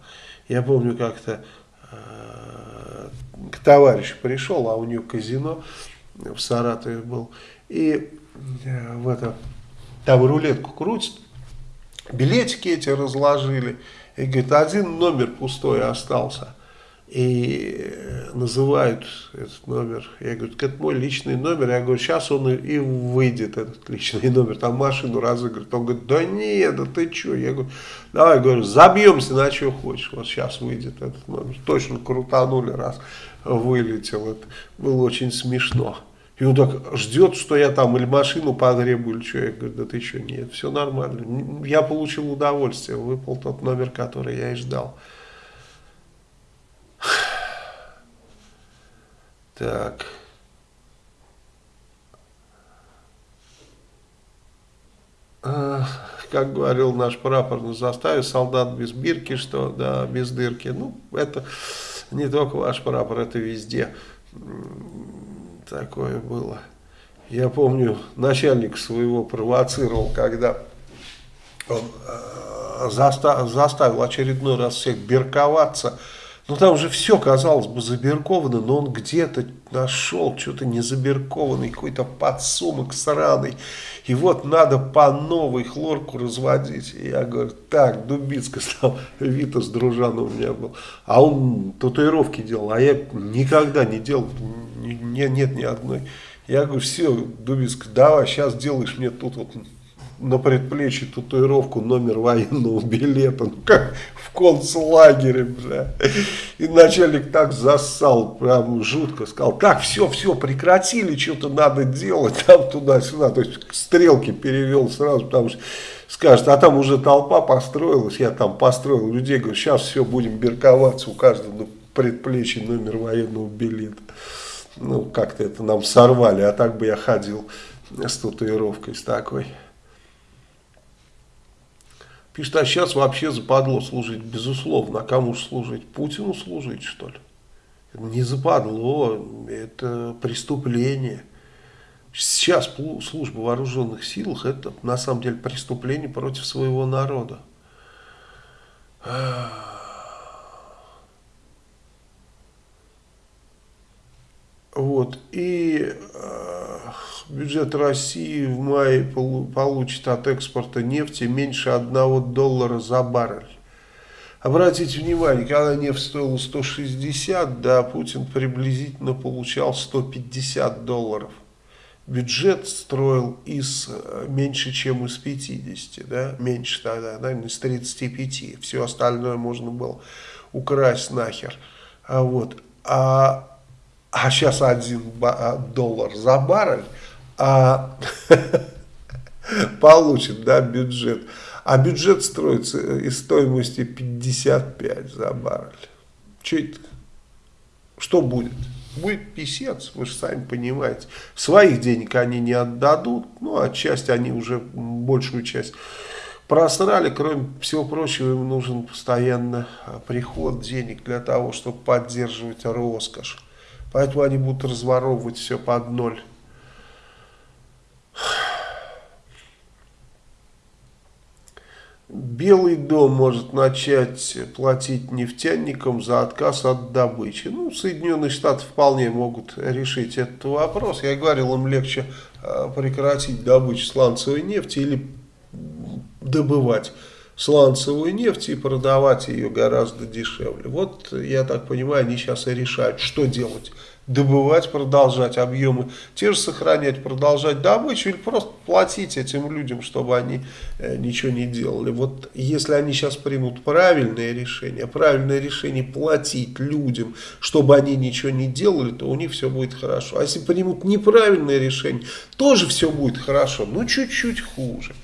я помню как-то к товарищу пришел, а у него казино в Саратове был. И в это, там рулетку крутит, билетики эти разложили. И говорит, один номер пустой остался и называют этот номер. Я говорю, это мой личный номер. Я говорю, сейчас он и выйдет, этот личный номер. Там машину разыгрывают. Он говорит, да нет, да ты что? Я говорю, давай, говорю, забьемся на что хочешь. Вот сейчас выйдет этот номер. Точно крутанули, раз вылетел. Это было очень смешно. И он так ждет, что я там или машину потребую, или что. Я говорю, да ты что, нет, все нормально. Я получил удовольствие, выпал тот номер, который я и ждал. Так. Как говорил наш прапор на заставе, солдат без бирки, что, да, без дырки. Ну, это не только ваш прапор, это везде такое было. Я помню, начальник своего провоцировал, когда он э, заставил очередной раз всех бирковаться, ну там уже все, казалось бы, забирковано, но он где-то нашел что-то незабиркованный, какой-то подсумок сраный. И вот надо по новой хлорку разводить. И я говорю, так, Дубицка стал, Витас дружан у меня был. А он татуировки делал, а я никогда не делал, нет, нет ни одной. Я говорю, все, Дубицка, давай, сейчас делаешь мне тут вот на предплечье татуировку номер военного билета, ну как в концлагере, бля. И начальник так засал, прям жутко, сказал, так, все, все, прекратили, что-то надо делать, там туда-сюда, то есть стрелки перевел сразу, потому что скажет, а там уже толпа построилась, я там построил людей, говорю, сейчас все, будем берковаться, у каждого на предплечье номер военного билета. Ну, как-то это нам сорвали, а так бы я ходил с татуировкой с такой. Пишет, а сейчас вообще западло служить, безусловно. А кому же служить? Путину служить, что ли? Не западло, это преступление. Сейчас служба в вооруженных силах это на самом деле преступление против своего народа. Вот, и э, бюджет России в мае получит от экспорта нефти меньше 1 доллара за баррель. Обратите внимание, когда нефть стоила 160, да, Путин приблизительно получал 150 долларов. Бюджет строил из э, меньше, чем из 50, да, меньше тогда, наверное, из 35. Все остальное можно было украсть нахер. А вот, а, а сейчас 1 а, доллар за баррель, а, получит да, бюджет. А бюджет строится из стоимости 55 за баррель. Что это? Что будет? Будет писец, вы же сами понимаете. Своих денег они не отдадут, ну, а часть они уже, большую часть просрали. Кроме всего прочего, им нужен постоянно приход денег для того, чтобы поддерживать роскошь. Поэтому они будут разворовывать все под ноль. Белый дом может начать платить нефтяникам за отказ от добычи. Ну, Соединенные Штаты вполне могут решить этот вопрос. Я говорил, им легче а, прекратить добычу сланцевой нефти или добывать сланцевую нефть и продавать ее гораздо дешевле. Вот, я так понимаю, они сейчас и решают, что делать добывать, продолжать объемы, те же сохранять, продолжать добычу или просто платить этим людям, чтобы они э, ничего не делали. Вот если они сейчас примут правильное решение, правильное решение платить людям, чтобы они ничего не делали, то у них все будет хорошо. А если примут неправильное решение, тоже все будет хорошо, но чуть-чуть хуже.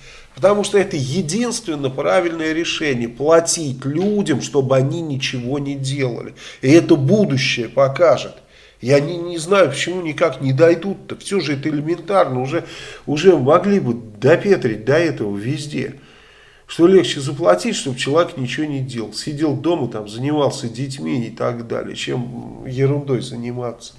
Потому что это единственно правильное решение. Платить людям, чтобы они ничего не делали. И это будущее покажет. Я не, не знаю, почему никак не дойдут-то. Все же это элементарно. Уже, уже могли бы допетрить до этого везде. Что легче заплатить, чтобы человек ничего не делал. Сидел дома, там, занимался детьми и так далее, чем ерундой заниматься.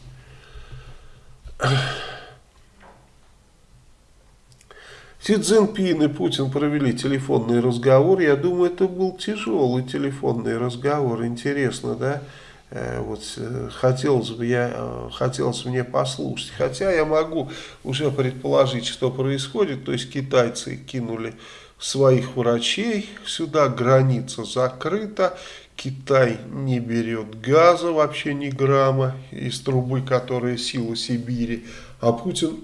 Си Цзиньпин и Путин провели телефонный разговор. Я думаю, это был тяжелый телефонный разговор. Интересно, да? Э, вот э, хотелось бы я, э, хотелось мне послушать. Хотя я могу уже предположить, что происходит. То есть китайцы кинули своих врачей сюда, граница закрыта. Китай не берет газа вообще ни грамма из трубы, которая сила Сибири. А Путин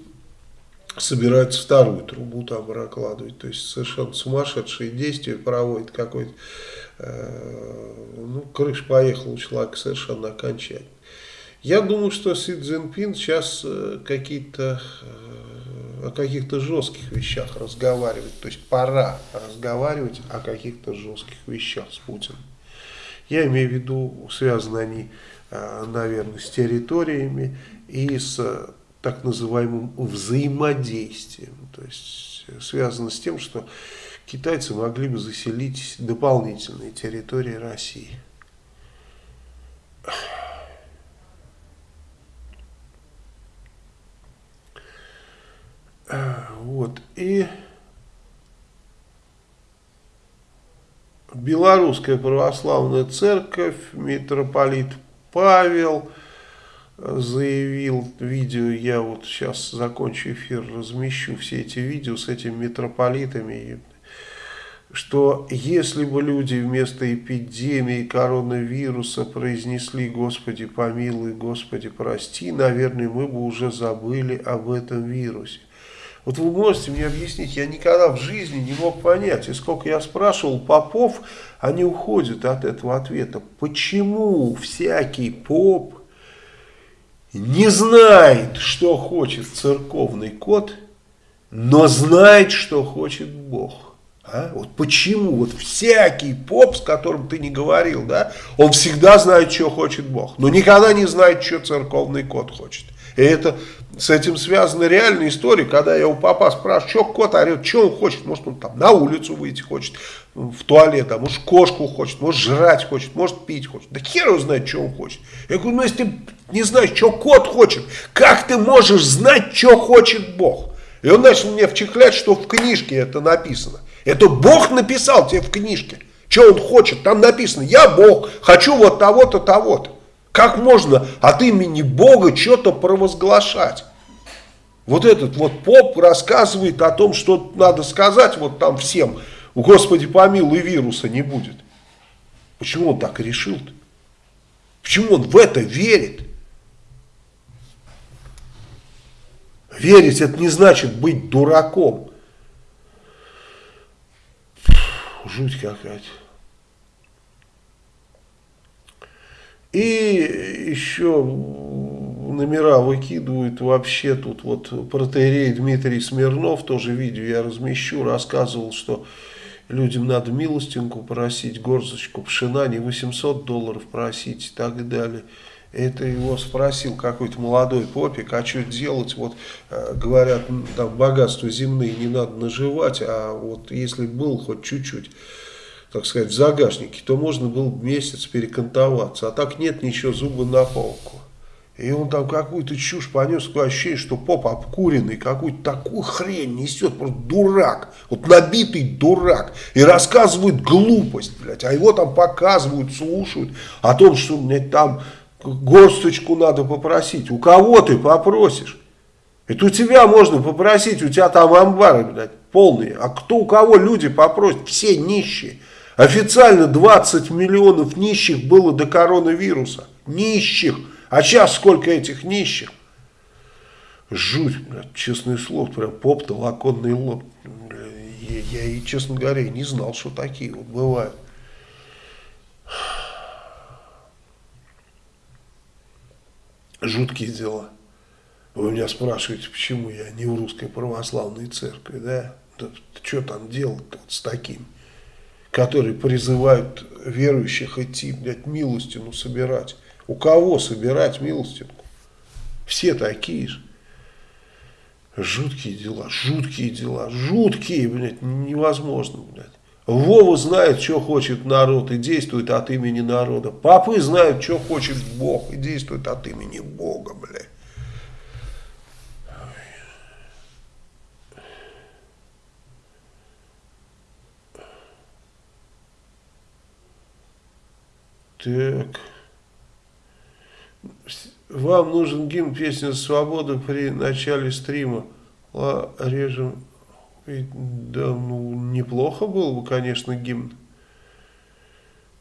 собирается вторую трубу там прокладывать. То есть совершенно сумасшедшие действия проводит какой-то Э, ну, крыш поехал у человека совершенно окончательно. Я думаю, что Си Цзиньпин сейчас э, какие-то э, о каких-то жестких вещах разговаривает. То есть пора разговаривать о каких-то жестких вещах с Путиным. Я имею в виду, связаны они, наверное, с территориями и с так называемым взаимодействием. То есть связано с тем, что китайцы могли бы заселить дополнительные территории России. Вот. И Белорусская православная церковь, митрополит Павел заявил, видео, я вот сейчас закончу эфир, размещу все эти видео с этими митрополитами, что если бы люди вместо эпидемии коронавируса произнесли «Господи помилуй, Господи прости», наверное, мы бы уже забыли об этом вирусе. Вот вы можете мне объяснить, я никогда в жизни не мог понять, и сколько я спрашивал попов, они уходят от этого ответа. Почему всякий поп не знает, что хочет церковный код, но знает, что хочет Бог? А? Вот почему? Вот всякий поп, с которым ты не говорил, да, он всегда знает, что хочет Бог, но никогда не знает, что церковный кот хочет. И это с этим связана реальная история, когда я у папа спрашиваю, что кот орет, что он хочет, может он там на улицу выйти хочет, в туалет, а может кошку хочет, может жрать хочет, может пить хочет. Да хер его знает, что он хочет. Я говорю, ну если ты не знаешь, что кот хочет, как ты можешь знать, что хочет Бог? И он начал мне вчихлять, что в книжке это написано. Это Бог написал тебе в книжке. Что он хочет? Там написано, я Бог, хочу вот того-то, того-то. Как можно от имени Бога что-то провозглашать? Вот этот вот поп рассказывает о том, что надо сказать вот там всем, Господи помилуй, вируса не будет. Почему он так решил -то? Почему он в это верит? Верить это не значит быть дураком. Жуть какая-то. И еще номера выкидывают вообще тут вот протеерей Дмитрий Смирнов, тоже видео я размещу, рассказывал, что людям надо милостинку просить, горсточку пшена, не 800 долларов просить и так далее. Это его спросил какой-то молодой попик, а что делать, вот э, говорят, там богатства земные не надо наживать, а вот если был хоть чуть-чуть, так сказать, в загашнике, то можно было месяц перекантоваться, а так нет ничего, зубы на полку. И он там какую-то чушь понес, такое ощущение, что поп обкуренный, какую-то такую хрень несет, просто дурак, вот набитый дурак, и рассказывает глупость, блядь, а его там показывают, слушают о том, что, блядь, там горсточку надо попросить. У кого ты попросишь? Это у тебя можно попросить, у тебя там амбары, блядь, полные. А кто у кого люди попросят? Все нищие. Официально 20 миллионов нищих было до коронавируса. Нищих. А сейчас сколько этих нищих? Жуть, блядь, честное слово, прям поп-то лоб. Я, я честно говоря, не знал, что такие вот бывают. Жуткие дела. Вы меня спрашиваете, почему я не в русской православной церкви, да? да что там делать с такими, которые призывают верующих идти, блядь, милостину собирать. У кого собирать милостинку? Все такие же. Жуткие дела, жуткие дела, жуткие, блядь, невозможно, блядь. Вова знает, что хочет народ и действует от имени народа. Папы знают, что хочет Бог и действует от имени Бога, блядь. Так. Вам нужен гимн песня «Свобода» при начале стрима. Ла, режем. Да, ну, неплохо было бы, конечно, гимн.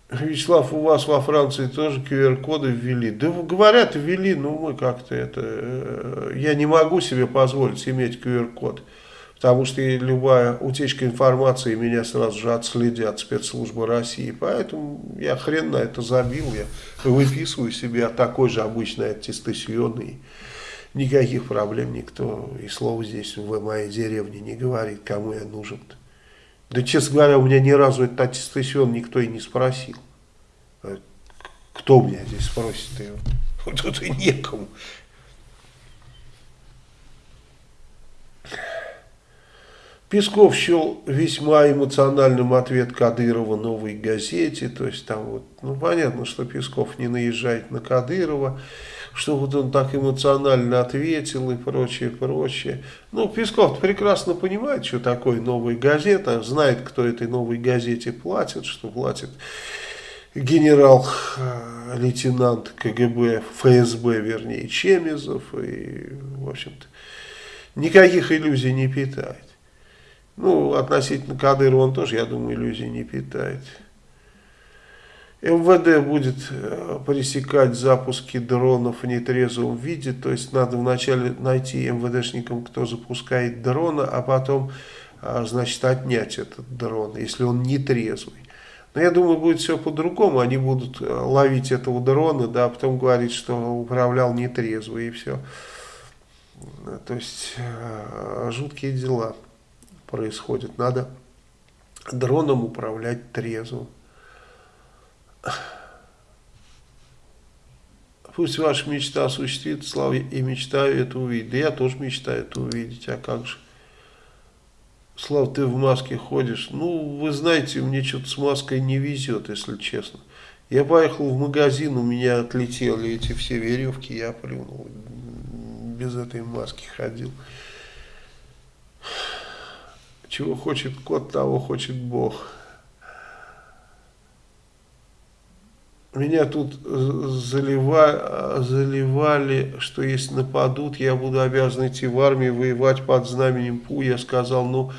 Вячеслав, у вас во Франции тоже QR-коды ввели. Да говорят, ввели, но мы как-то это... Э, я не могу себе позволить иметь QR-код. Потому что любая утечка информации меня сразу же отследят спецслужбы России. Поэтому я хрен на это забил. Я выписываю себе такой же обычный аттестацион. Никаких проблем никто и слова здесь в моей деревне не говорит, кому я нужен. -то. Да, честно говоря, у меня ни разу этот аттестацион никто и не спросил. А кто меня здесь спросит? Тут и некому. Песков счел весьма эмоциональным ответ Кадырова новой газете. То есть там вот, ну понятно, что Песков не наезжает на Кадырова, что вот он так эмоционально ответил и прочее, прочее. Ну, Песков прекрасно понимает, что такое новая газета, знает, кто этой новой газете платит, что платит генерал-лейтенант КГБ, ФСБ, вернее, Чемезов. И, в общем-то, никаких иллюзий не питает. Ну, относительно Кадырова он тоже, я думаю, иллюзий не питает. МВД будет э, пресекать запуски дронов в нетрезвом виде, то есть надо вначале найти МВДшникам, кто запускает дрона, а потом, а, значит, отнять этот дрон, если он нетрезвый. Но я думаю, будет все по-другому, они будут э, ловить этого дрона, да, а потом говорить, что управлял нетрезвый и все. То есть, э, жуткие дела происходит. Надо дроном управлять трезвым. Пусть ваша мечта осуществится, Слава, и мечтаю это увидеть. Да я тоже мечтаю это увидеть, а как же? Слав, ты в маске ходишь. Ну, вы знаете, мне что-то с маской не везет, если честно. Я поехал в магазин, у меня отлетели эти все веревки, я плюнул. Без этой маски ходил. Чего хочет кот, того хочет Бог. Меня тут заливали, заливали, что если нападут, я буду обязан идти в армию, воевать под знаменем ПУ. Я сказал, ну,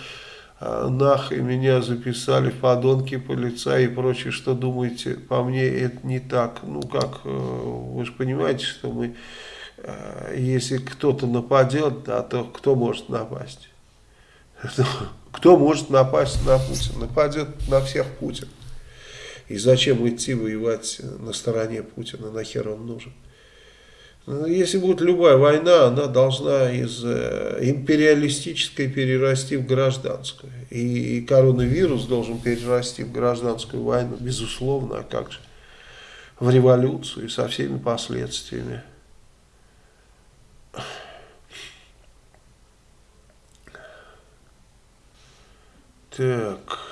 а, нах, и меня записали в подонки полицаи и прочее. Что думаете, по мне это не так. Ну, как, э, вы же понимаете, что мы, э, если кто-то нападет, да, то кто может напасть? Кто может напасть на Путина? Нападет на всех Путин. И зачем идти воевать на стороне Путина? Нахер он нужен? Ну, если будет любая война, она должна из э, империалистической перерасти в гражданскую. И коронавирус должен перерасти в гражданскую войну, безусловно, а как же? В революцию со всеми последствиями. Так.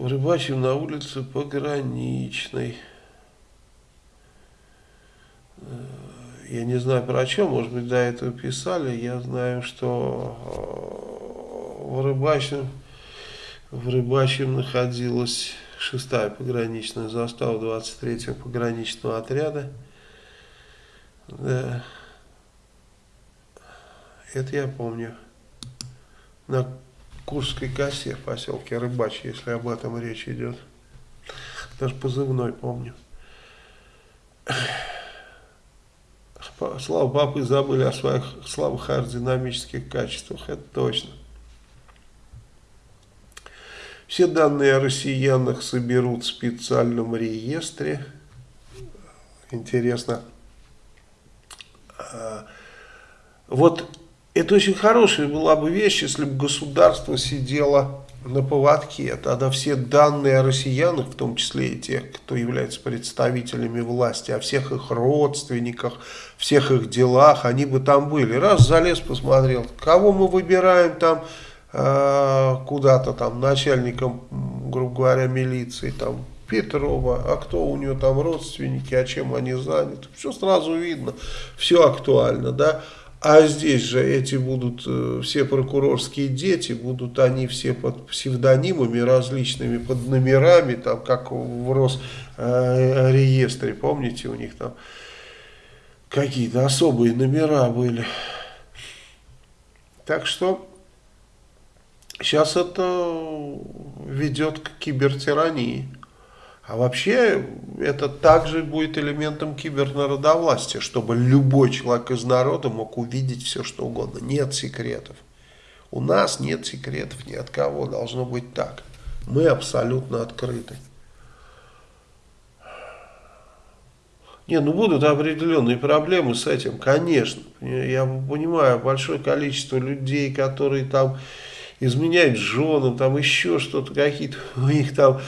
Рыбачим на улице пограничной. Э, я не знаю про что, может быть, до этого писали. Я знаю, что э, в Рыбачьем, в Рыбачьем находилась шестая пограничная застава 23-го пограничного отряда. Да. Это я помню. На Курской косе в поселке Рыбач, если об этом речь идет. Даже позывной помню. Слава папы забыли о своих слабых аэродинамических качествах, это точно. Все данные о россиянах соберут в специальном реестре. Интересно. А, вот это очень хорошая была бы вещь, если бы государство сидело на поводке. Тогда все данные о россиянах, в том числе и тех, кто является представителями власти, о всех их родственниках, всех их делах, они бы там были. Раз залез, посмотрел, кого мы выбираем там э, куда-то там начальником, грубо говоря, милиции, там Петрова, а кто у нее там родственники, а чем они заняты. Все сразу видно, все актуально, да. А здесь же эти будут э, все прокурорские дети, будут они все под псевдонимами различными, под номерами, там, как в Росреестре, помните, у них там какие-то особые номера были. Так что сейчас это ведет к кибертирании. А вообще это также будет элементом кибернародовластия, чтобы любой человек из народа мог увидеть все, что угодно. Нет секретов. У нас нет секретов ни от кого, должно быть так. Мы абсолютно открыты. Не, ну будут определенные проблемы с этим, конечно. Я понимаю, большое количество людей, которые там изменяют женам, там еще что-то, какие-то у них там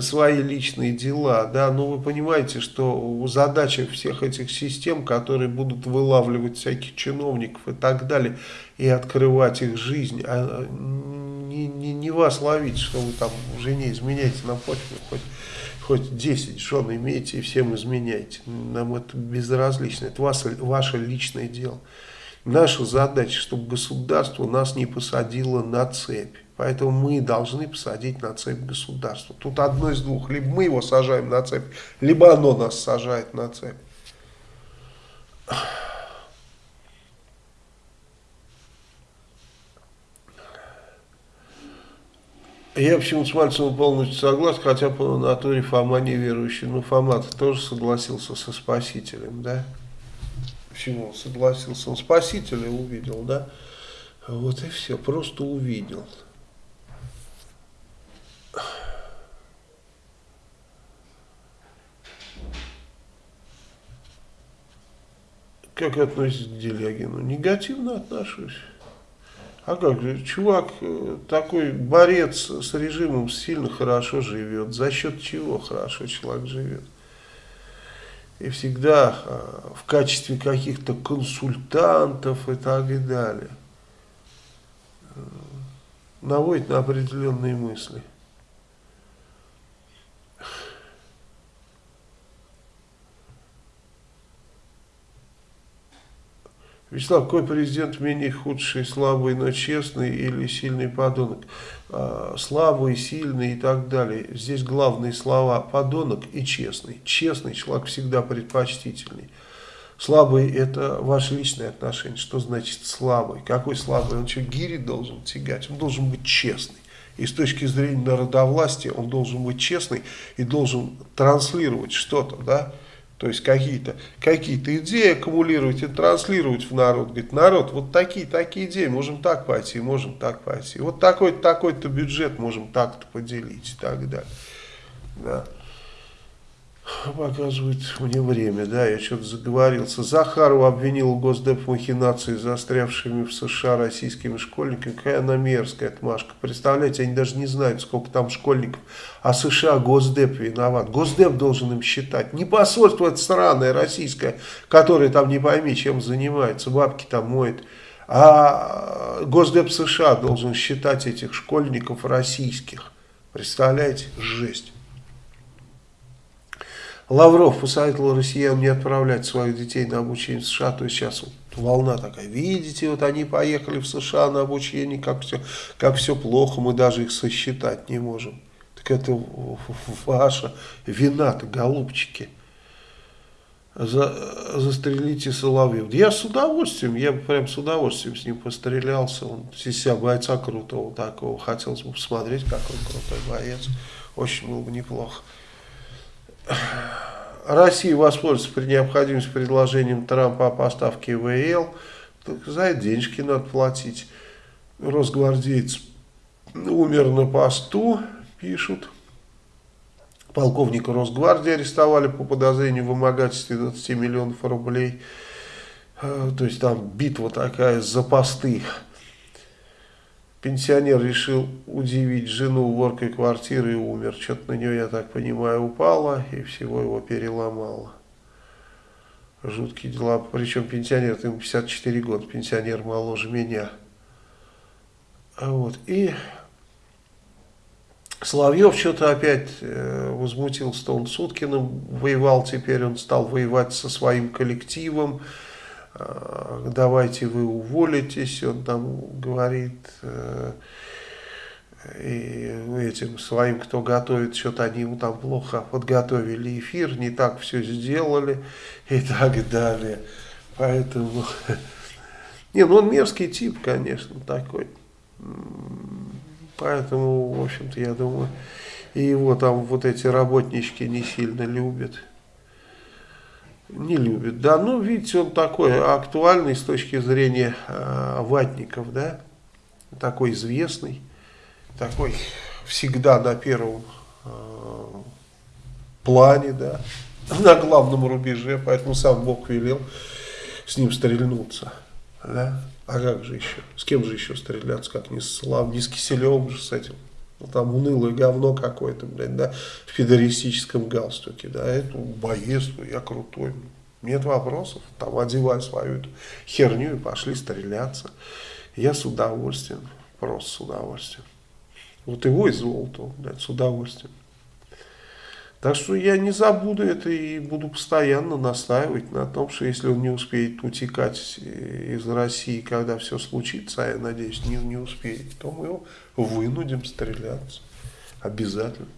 свои личные дела, да, но вы понимаете, что задача всех этих систем, которые будут вылавливать всяких чиновников и так далее, и открывать их жизнь, а не, не, не вас ловить, что вы там жене изменяете на почве, хоть, хоть 10 жен имеете и всем изменяете, нам это безразлично, это вас, ваше личное дело. Наша задача, чтобы государство нас не посадило на цепь. Поэтому мы должны посадить на цепь государство. Тут одно из двух. Либо мы его сажаем на цепь, либо оно нас сажает на цепь. Я почему с Мальцевым полностью согласен, хотя по натуре Фома неверующий. Но фома тоже согласился со Спасителем, да? Почему он согласился? Он Спасителя увидел, да? Вот и все, просто увидел. Как относитесь к Делягину? Негативно отношусь. А как же, чувак э, такой борец с режимом сильно хорошо живет. За счет чего хорошо человек живет? И всегда э, в качестве каких-то консультантов и так далее. Э, наводит на определенные мысли. Вячеслав, какой президент менее худший, слабый, но честный или сильный подонок? А, слабый, сильный и так далее. Здесь главные слова подонок и честный. Честный человек всегда предпочтительный. Слабый это ваше личное отношение. Что значит слабый? Какой слабый? Он что, гири должен тягать? Он должен быть честный. И с точки зрения народовластия он должен быть честный и должен транслировать что-то, да, то есть какие-то какие, -то, идеи аккумулировать и транслировать в народ. Говорит, народ, вот такие, такие идеи, можем так пойти, можем так пойти. Вот такой-то, такой-то бюджет можем так-то поделить и так далее. Да показывает мне время, да, я что-то заговорился. Захарова обвинил Госдеп в махинации застрявшими в США российскими школьниками. Какая она мерзкая отмашка. Представляете, они даже не знают, сколько там школьников. А США Госдеп виноват. Госдеп должен им считать. Не посольство это странное российское, которое там не пойми, чем занимается, бабки там моет. А Госдеп США должен считать этих школьников российских. Представляете? Жесть. Лавров посоветовал россиян не отправлять своих детей на обучение в США. То есть сейчас вот волна такая. Видите, вот они поехали в США на обучение, как все, как все плохо, мы даже их сосчитать не можем. Так это ваша вина-то, голубчики. За, застрелите Соловьев. Я с удовольствием, я прям с удовольствием с ним пострелялся. Он из себя бойца крутого такого. Хотелось бы посмотреть, как он крутой боец. Очень было бы неплохо. Россия воспользуется при необходимости предложением Трампа о поставке ВЛ. Так за это денежки надо платить. Росгвардеец умер на посту, пишут. Полковника Росгвардии арестовали по подозрению в вымогательстве 20 миллионов рублей. Э, то есть там битва такая за посты. Пенсионер решил удивить жену уборкой квартиры и умер. Что-то на нее, я так понимаю, упало и всего его переломало. Жуткие дела. Причем пенсионер, ему 54 года, пенсионер моложе меня. Вот. И Соловьев что-то опять э, возмутился, он Суткиным воевал, теперь он стал воевать со своим коллективом. Э, давайте вы уволитесь, он там говорит, э, и этим своим, кто готовит, что-то они ему там плохо подготовили эфир, не так все сделали и так далее. Поэтому, не, ну он мерзкий тип, конечно, такой. Поэтому, в общем-то, я думаю, и его там вот эти работнички не сильно любят. Не любят, да. Ну, видите, он такой актуальный с точки зрения э, ватников, да. Такой известный, такой всегда на первом э, плане, да. На главном рубеже, поэтому сам Бог велел с ним стрельнуться, да. А как же еще? С кем же еще стреляться, как не с Слав, не с Киселевым же с этим. Ну, там унылое говно какое-то, блядь, да, в федеристическом галстуке, да, это боец, я крутой. Нет вопросов, там одевай свою эту херню и пошли стреляться. Я с удовольствием, просто с удовольствием. Вот его и золото, блядь, с удовольствием. Так что я не забуду это и буду постоянно настаивать на том, что если он не успеет утекать из России, когда все случится, а я надеюсь, не, не успеет, то мы его вынудим стреляться. Обязательно.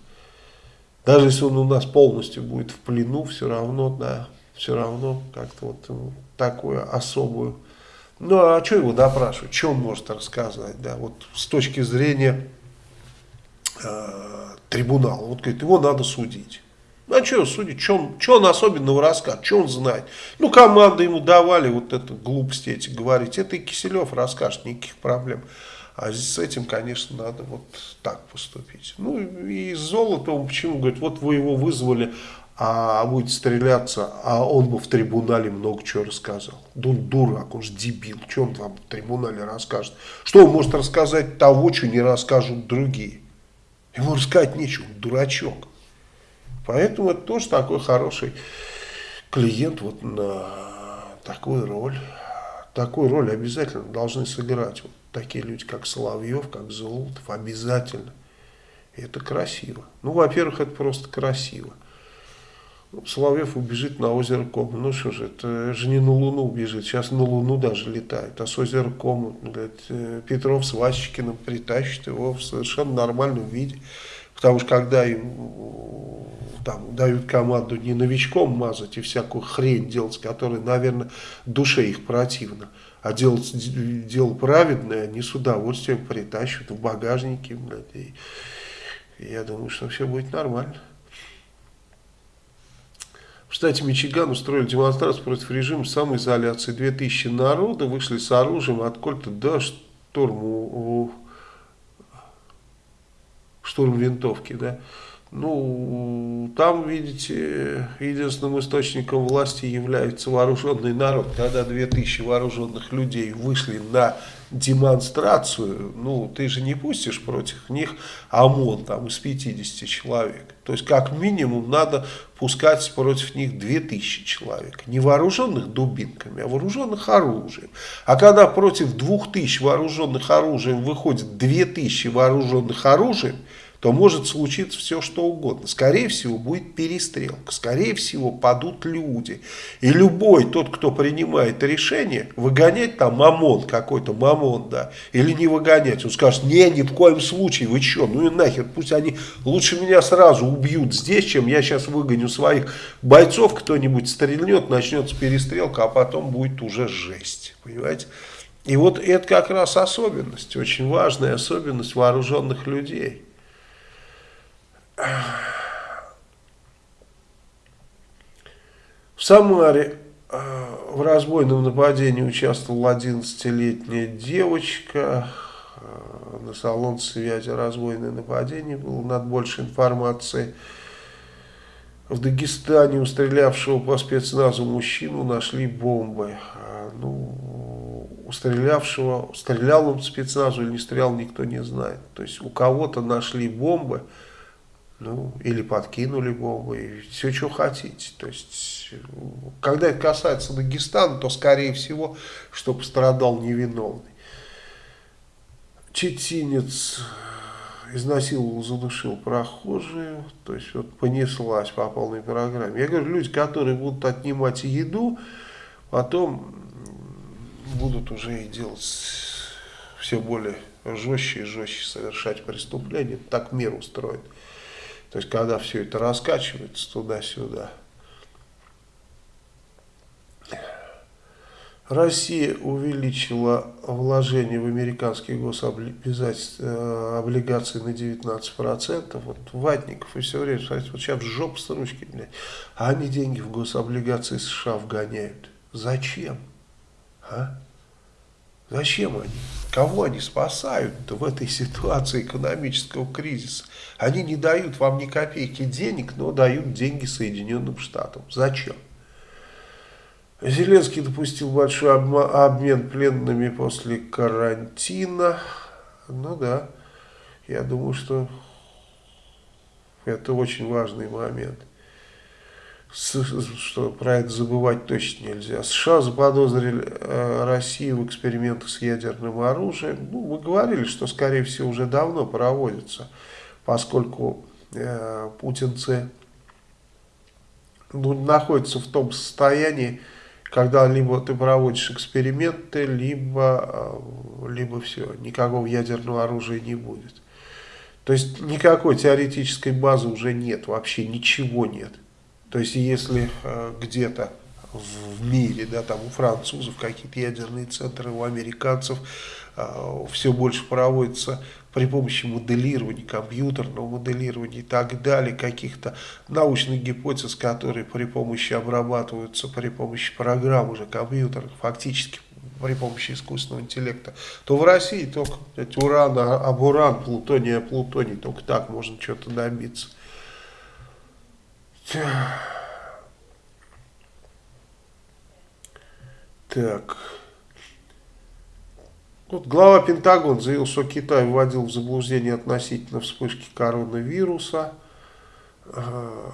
Даже если он у нас полностью будет в плену, все равно, да, все равно как-то вот ну, такую особую. Ну, а что его допрашивать? Что он может рассказать, да, вот с точки зрения э, трибунала. Вот говорит, его надо судить. Ну, а что судить? Что он, что он особенного рассказывает? Что он знает? Ну, команды ему давали вот это глупости эти говорить. Это и Киселев расскажет, никаких проблем. А с этим, конечно, надо вот так поступить. Ну, и с золотом, почему? Говорит, вот вы его вызвали, а будет стреляться, а он бы в трибунале много чего рассказал. Да он дурак, он же дебил. Что он там в трибунале расскажет? Что он может рассказать того, что не расскажут другие? Ему рассказать нечего, дурачок. Поэтому это тоже такой хороший клиент вот на такую роль. Такую роль обязательно должны сыграть вот такие люди, как Соловьев, как Золотов, обязательно. Это красиво. Ну, во-первых, это просто красиво. Соловьев убежит на озеро Кому. Ну что же, это же не на Луну убежит. Сейчас на Луну даже летает. А с озера Кому э, Петров с Васечкиным притащит его в совершенно нормальном виде. Потому что когда им там, дают команду не новичком мазать и всякую хрень делать, которая, наверное, душе их противна, а делать дело праведное, они с удовольствием притащат в багажнике. Блядь, и я думаю, что все будет нормально. В штате Мичиган устроили демонстрацию против режима самоизоляции. 2000 народа вышли с оружием от кольта до штурму, штурм винтовки. Да. Ну, там, видите, единственным источником власти является вооруженный народ. Когда 2000 вооруженных людей вышли на демонстрацию, ну, ты же не пустишь против них ОМОН там из 50 человек. То есть, как минимум, надо пускать против них 2000 человек. Не вооруженных дубинками, а вооруженных оружием. А когда против 2000 вооруженных оружием выходит 2000 вооруженных оружием, то может случиться все, что угодно. Скорее всего, будет перестрелка, скорее всего, падут люди. И любой тот, кто принимает решение, выгонять там мамон какой-то, мамон, да, или не выгонять, он скажет, не, ни в коем случае, вы что, ну и нахер, пусть они лучше меня сразу убьют здесь, чем я сейчас выгоню своих бойцов, кто-нибудь стрельнет, начнется перестрелка, а потом будет уже жесть, понимаете? И вот это как раз особенность, очень важная особенность вооруженных людей. В Самаре э, в разбойном нападении участвовала 11-летняя девочка. Э, на салон связи разбойное нападение было. Над больше информации. В Дагестане у стрелявшего по спецназу мужчину нашли бомбы. А, ну, у стрелявшего, стрелял он спецназу или не стрелял, никто не знает. То есть у кого-то нашли бомбы, ну, или подкинули бомбы, все, что хотите. То есть, когда это касается Дагестана, то, скорее всего, что пострадал невиновный. Четинец изнасиловал, задушил прохожую, то есть вот понеслась по полной программе. Я говорю, люди, которые будут отнимать еду, потом будут уже и делать все более жестче и жестче совершать преступления, так мир устроен. То есть, когда все это раскачивается туда-сюда. Россия увеличила вложение в американские гособлигации на 19%. Вот ватников и все время, смотрите, вот сейчас жопа с ручки, блядь, а они деньги в гособлигации США вгоняют. Зачем? А? Зачем они? Кого они спасают в этой ситуации экономического кризиса? Они не дают вам ни копейки денег, но дают деньги Соединенным Штатам. Зачем? Зеленский допустил большой обмен пленными после карантина. Ну да, я думаю, что это очень важный момент. Что про это забывать точно нельзя. США заподозрили э, Россию в экспериментах с ядерным оружием. Ну, мы говорили, что, скорее всего, уже давно проводится, поскольку э, путинцы ну, находятся в том состоянии, когда либо ты проводишь эксперименты, либо, э, либо все, никакого ядерного оружия не будет. То есть никакой теоретической базы уже нет, вообще ничего нет. То есть если э, где-то в мире, да, там у французов какие-то ядерные центры, у американцев э, все больше проводится при помощи моделирования, компьютерного моделирования и так далее, каких-то научных гипотез, которые при помощи обрабатываются при помощи программ уже компьютерных, фактически при помощи искусственного интеллекта, то в России только уран, а, об уран, плутоний, плутоний, только так можно что-то добиться. Так. Вот глава Пентагона заявил, что Китай вводил в заблуждение относительно вспышки коронавируса. А,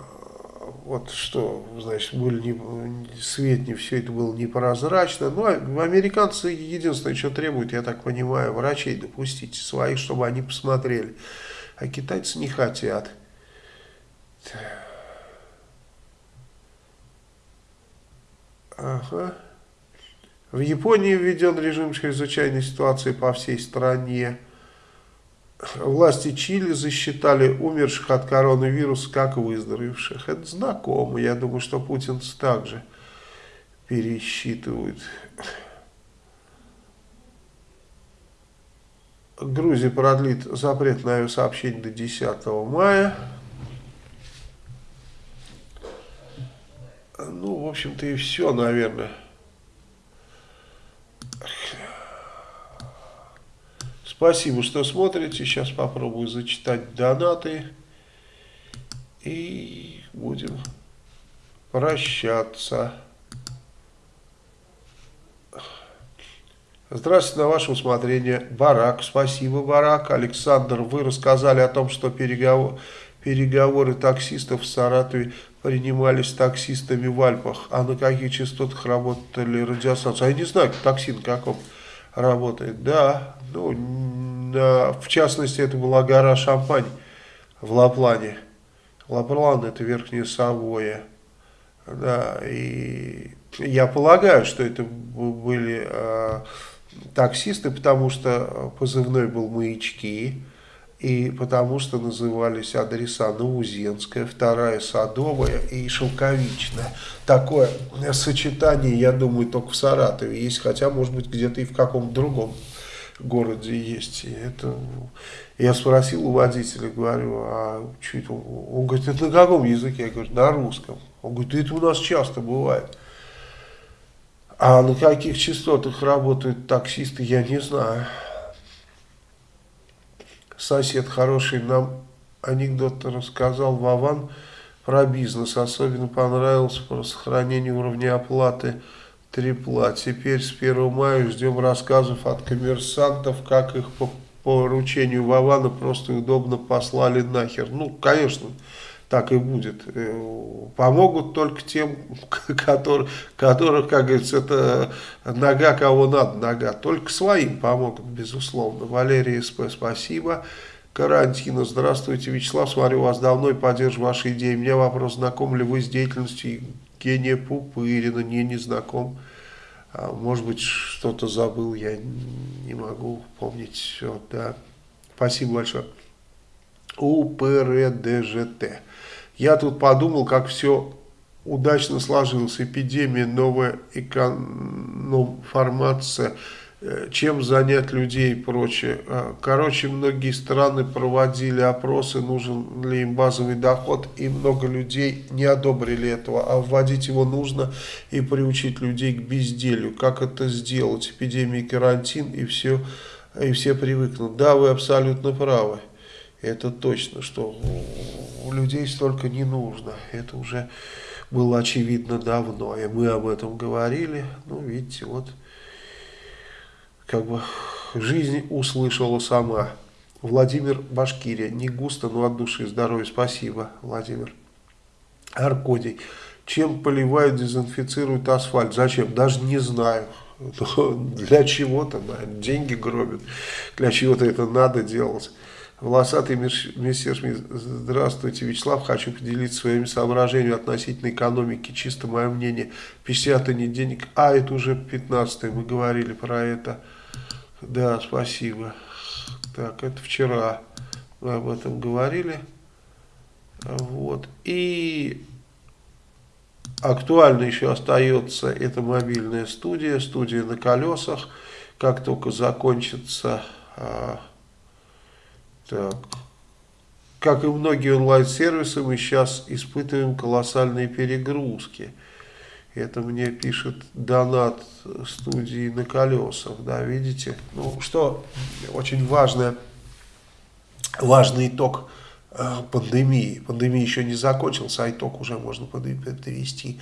вот что, значит, были не, свет, не все это было непрозрачно. Ну, а американцы единственное, что требуют, я так понимаю, врачей допустить своих, чтобы они посмотрели. А китайцы не хотят. Ага. В Японии введен режим чрезвычайной ситуации по всей стране. Власти Чили засчитали умерших от коронавируса как выздоровевших. Это знакомо. Я думаю, что Путин также пересчитывает. Грузия продлит запрет на авиасообщение до 10 мая. Ну, в общем-то и все, наверное. Спасибо, что смотрите. Сейчас попробую зачитать донаты. И будем прощаться. Здравствуйте, на ваше усмотрение. Барак, спасибо, Барак. Александр, вы рассказали о том, что переговор, переговоры таксистов в Саратове принимались таксистами в Альпах. А на каких частотах работали радиостанции? А я не знаю, такси на каком работает. Да, ну, на, в частности, это была гора Шампань в Лаплане. Лаплан это Верхняя Савоя. Да, и я полагаю, что это были э, таксисты, потому что позывной был «Маячки» и потому что назывались адреса Наузенская, вторая Садовая и Шелковичная. Такое сочетание, я думаю, только в Саратове есть, хотя, может быть, где-то и в каком-то другом городе есть. И это... Я спросил у водителя, говорю, а что это? Он говорит, это на каком языке? Я говорю, на русском. Он говорит, это у нас часто бывает. А на каких частотах работают таксисты, я не знаю. Сосед хороший нам анекдот рассказал Вован про бизнес. Особенно понравился про сохранение уровня оплаты трипла. Теперь с 1 мая ждем рассказов от коммерсантов, как их по поручению Вована просто удобно послали нахер. Ну, конечно, так и будет. Э, помогут только тем, которые, которых, как говорится, это нога кого надо, нога. Только своим помогут, безусловно. Валерий СП, спасибо. Карантина. Здравствуйте, Вячеслав. Смотрю вас давно и поддерживаю ваши идеи. У меня вопрос, знаком ли вы с деятельностью Евгения Пупырина? Не, не знаком. А, может быть, что-то забыл, я не могу помнить все. Да. Спасибо большое. УПРДЖТ. Я тут подумал, как все удачно сложилось. Эпидемия, новая эконом-формация, э, чем занять людей и прочее. А, короче, многие страны проводили опросы, нужен ли им базовый доход, и много людей не одобрили этого, а вводить его нужно и приучить людей к безделью. Как это сделать? Эпидемия, карантин и все, и все привыкнут. Да, вы абсолютно правы. Это точно, что у людей столько не нужно. Это уже было очевидно давно, и мы об этом говорили. Ну, видите, вот, как бы жизнь услышала сама. Владимир Башкирия. Не густо, но от души. Здоровья. Спасибо, Владимир. Аркодий. Чем поливают, дезинфицируют асфальт? Зачем? Даже не знаю. Для чего-то, деньги гробят. Для чего-то это надо делать. Волосатый мессершмит, здравствуйте, Вячеслав, хочу поделиться своими соображениями относительно экономики, чисто мое мнение, 50 не денег, а это уже 15 мы говорили про это, да, спасибо, так, это вчера мы об этом говорили, вот, и актуально еще остается эта мобильная студия, студия на колесах, как только закончится а, так. Как и многие онлайн-сервисы, мы сейчас испытываем колоссальные перегрузки. Это мне пишет донат студии на колесах, да, видите? Ну, что очень важное, важный итог э, пандемии. Пандемия еще не закончился, а итог уже можно подвести.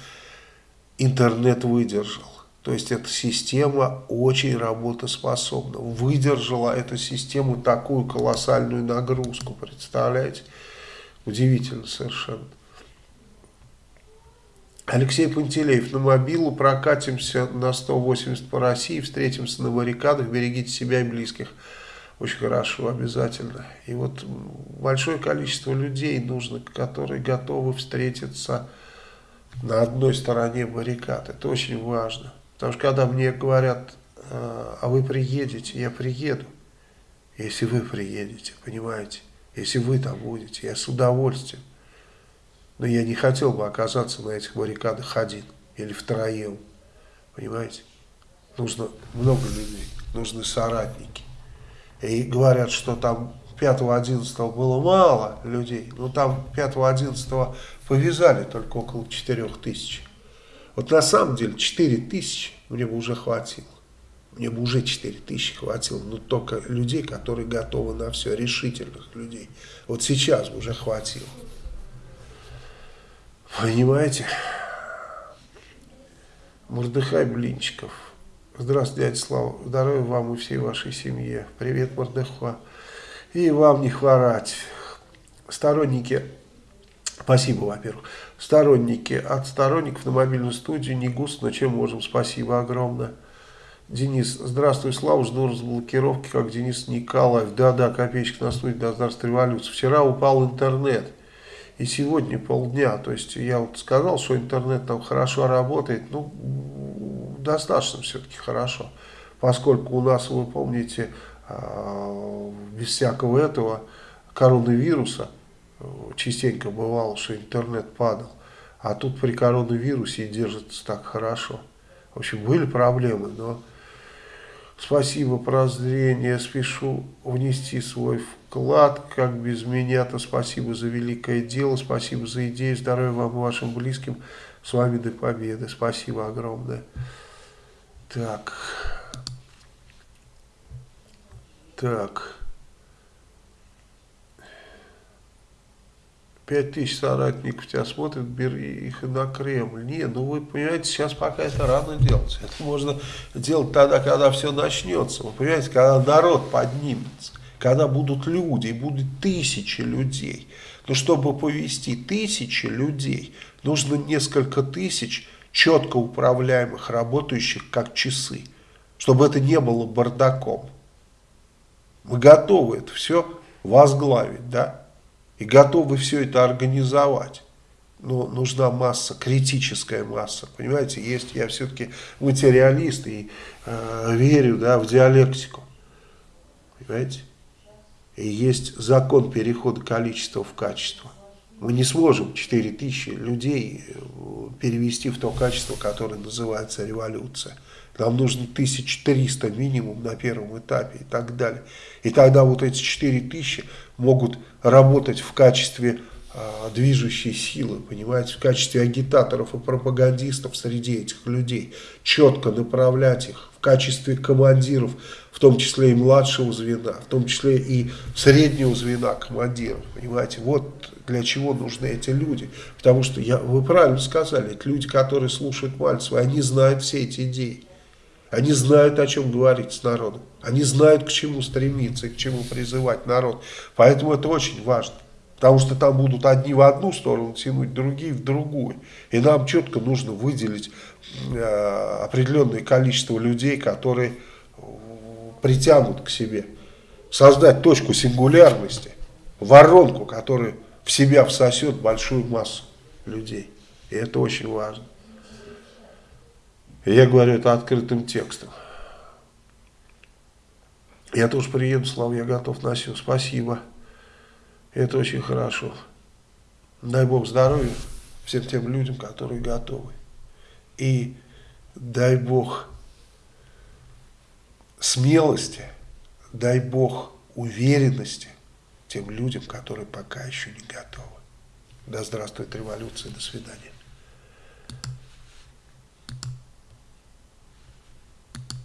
Интернет выдержал. То есть эта система очень работоспособна. Выдержала эту систему такую колоссальную нагрузку, представляете? Удивительно совершенно. Алексей Пантелеев, на мобилу прокатимся на 180 по России, встретимся на баррикадах, берегите себя и близких. Очень хорошо, обязательно. И вот большое количество людей нужно, которые готовы встретиться на одной стороне баррикад. Это очень важно. Потому что когда мне говорят, а, а вы приедете, я приеду. Если вы приедете, понимаете? Если вы там будете, я с удовольствием. Но я не хотел бы оказаться на этих баррикадах один или втроем. Понимаете? Нужно много людей, нужны соратники. И говорят, что там 5-11 было мало людей. Но там 5-11 повязали только около 4 тысяч. Вот на самом деле 4 тысячи мне бы уже хватило. Мне бы уже 4 тысячи хватило, но только людей, которые готовы на все, решительных людей. Вот сейчас бы уже хватило. Понимаете? Мордыхай Блинчиков. Здравствуйте, дядя Слава. Здоровья вам и всей вашей семье. Привет, Мордыхай. И вам не хворать. Сторонники Спасибо, во-первых. Сторонники. От сторонников на мобильную студию не густо, но чем можем. Спасибо огромное. Денис, здравствуй, Слава, жду разблокировки, как Денис Николаев. Да-да, копеечка на студии до здравствуй революции. Вчера упал интернет, и сегодня полдня. То есть я вот сказал, что интернет там хорошо работает, ну, достаточно все-таки хорошо. Поскольку у нас, вы помните, а, без всякого этого коронавируса, частенько бывало, что интернет падал. А тут при коронавирусе держится так хорошо. В общем, были проблемы, но спасибо прозрение. Спешу внести свой вклад, как без меня-то. Спасибо за великое дело, спасибо за идею. Здоровья вам и вашим близким. С вами до победы. Спасибо огромное. Так. Так. Пять тысяч соратников тебя смотрят, бери их и на Кремль. Не, ну вы понимаете, сейчас пока это рано делать. Это можно делать тогда, когда все начнется. Вы понимаете, когда народ поднимется, когда будут люди, и будут тысячи людей. Но чтобы повести тысячи людей, нужно несколько тысяч четко управляемых, работающих как часы. Чтобы это не было бардаком. Мы готовы это все возглавить, да? И готовы все это организовать. Но нужна масса, критическая масса, понимаете, есть, я все-таки материалист и э, верю да, в диалектику, понимаете, и есть закон перехода количества в качество. Мы не сможем 4000 людей э, перевести в то качество, которое называется революция. Нам нужно 1300 минимум на первом этапе и так далее. И тогда вот эти 4000 могут работать в качестве э, движущей силы, понимаете, в качестве агитаторов и пропагандистов среди этих людей, четко направлять их в качестве командиров, в том числе и младшего звена, в том числе и среднего звена командиров, понимаете, вот для чего нужны эти люди, потому что, я, вы правильно сказали, это люди, которые слушают Мальцева, они знают все эти идеи, они знают, о чем говорить с народом. Они знают, к чему стремиться и к чему призывать народ. Поэтому это очень важно. Потому что там будут одни в одну сторону тянуть, другие в другую. И нам четко нужно выделить э, определенное количество людей, которые притянут к себе. Создать точку сингулярности, воронку, которая в себя всосет большую массу людей. И это очень важно. Я говорю это открытым текстом. Я тоже приеду, Слава, я готов на все. Спасибо. Это очень хорошо. Дай Бог здоровья всем тем людям, которые готовы. И дай Бог смелости, дай Бог уверенности тем людям, которые пока еще не готовы. Да здравствует революция, до свидания.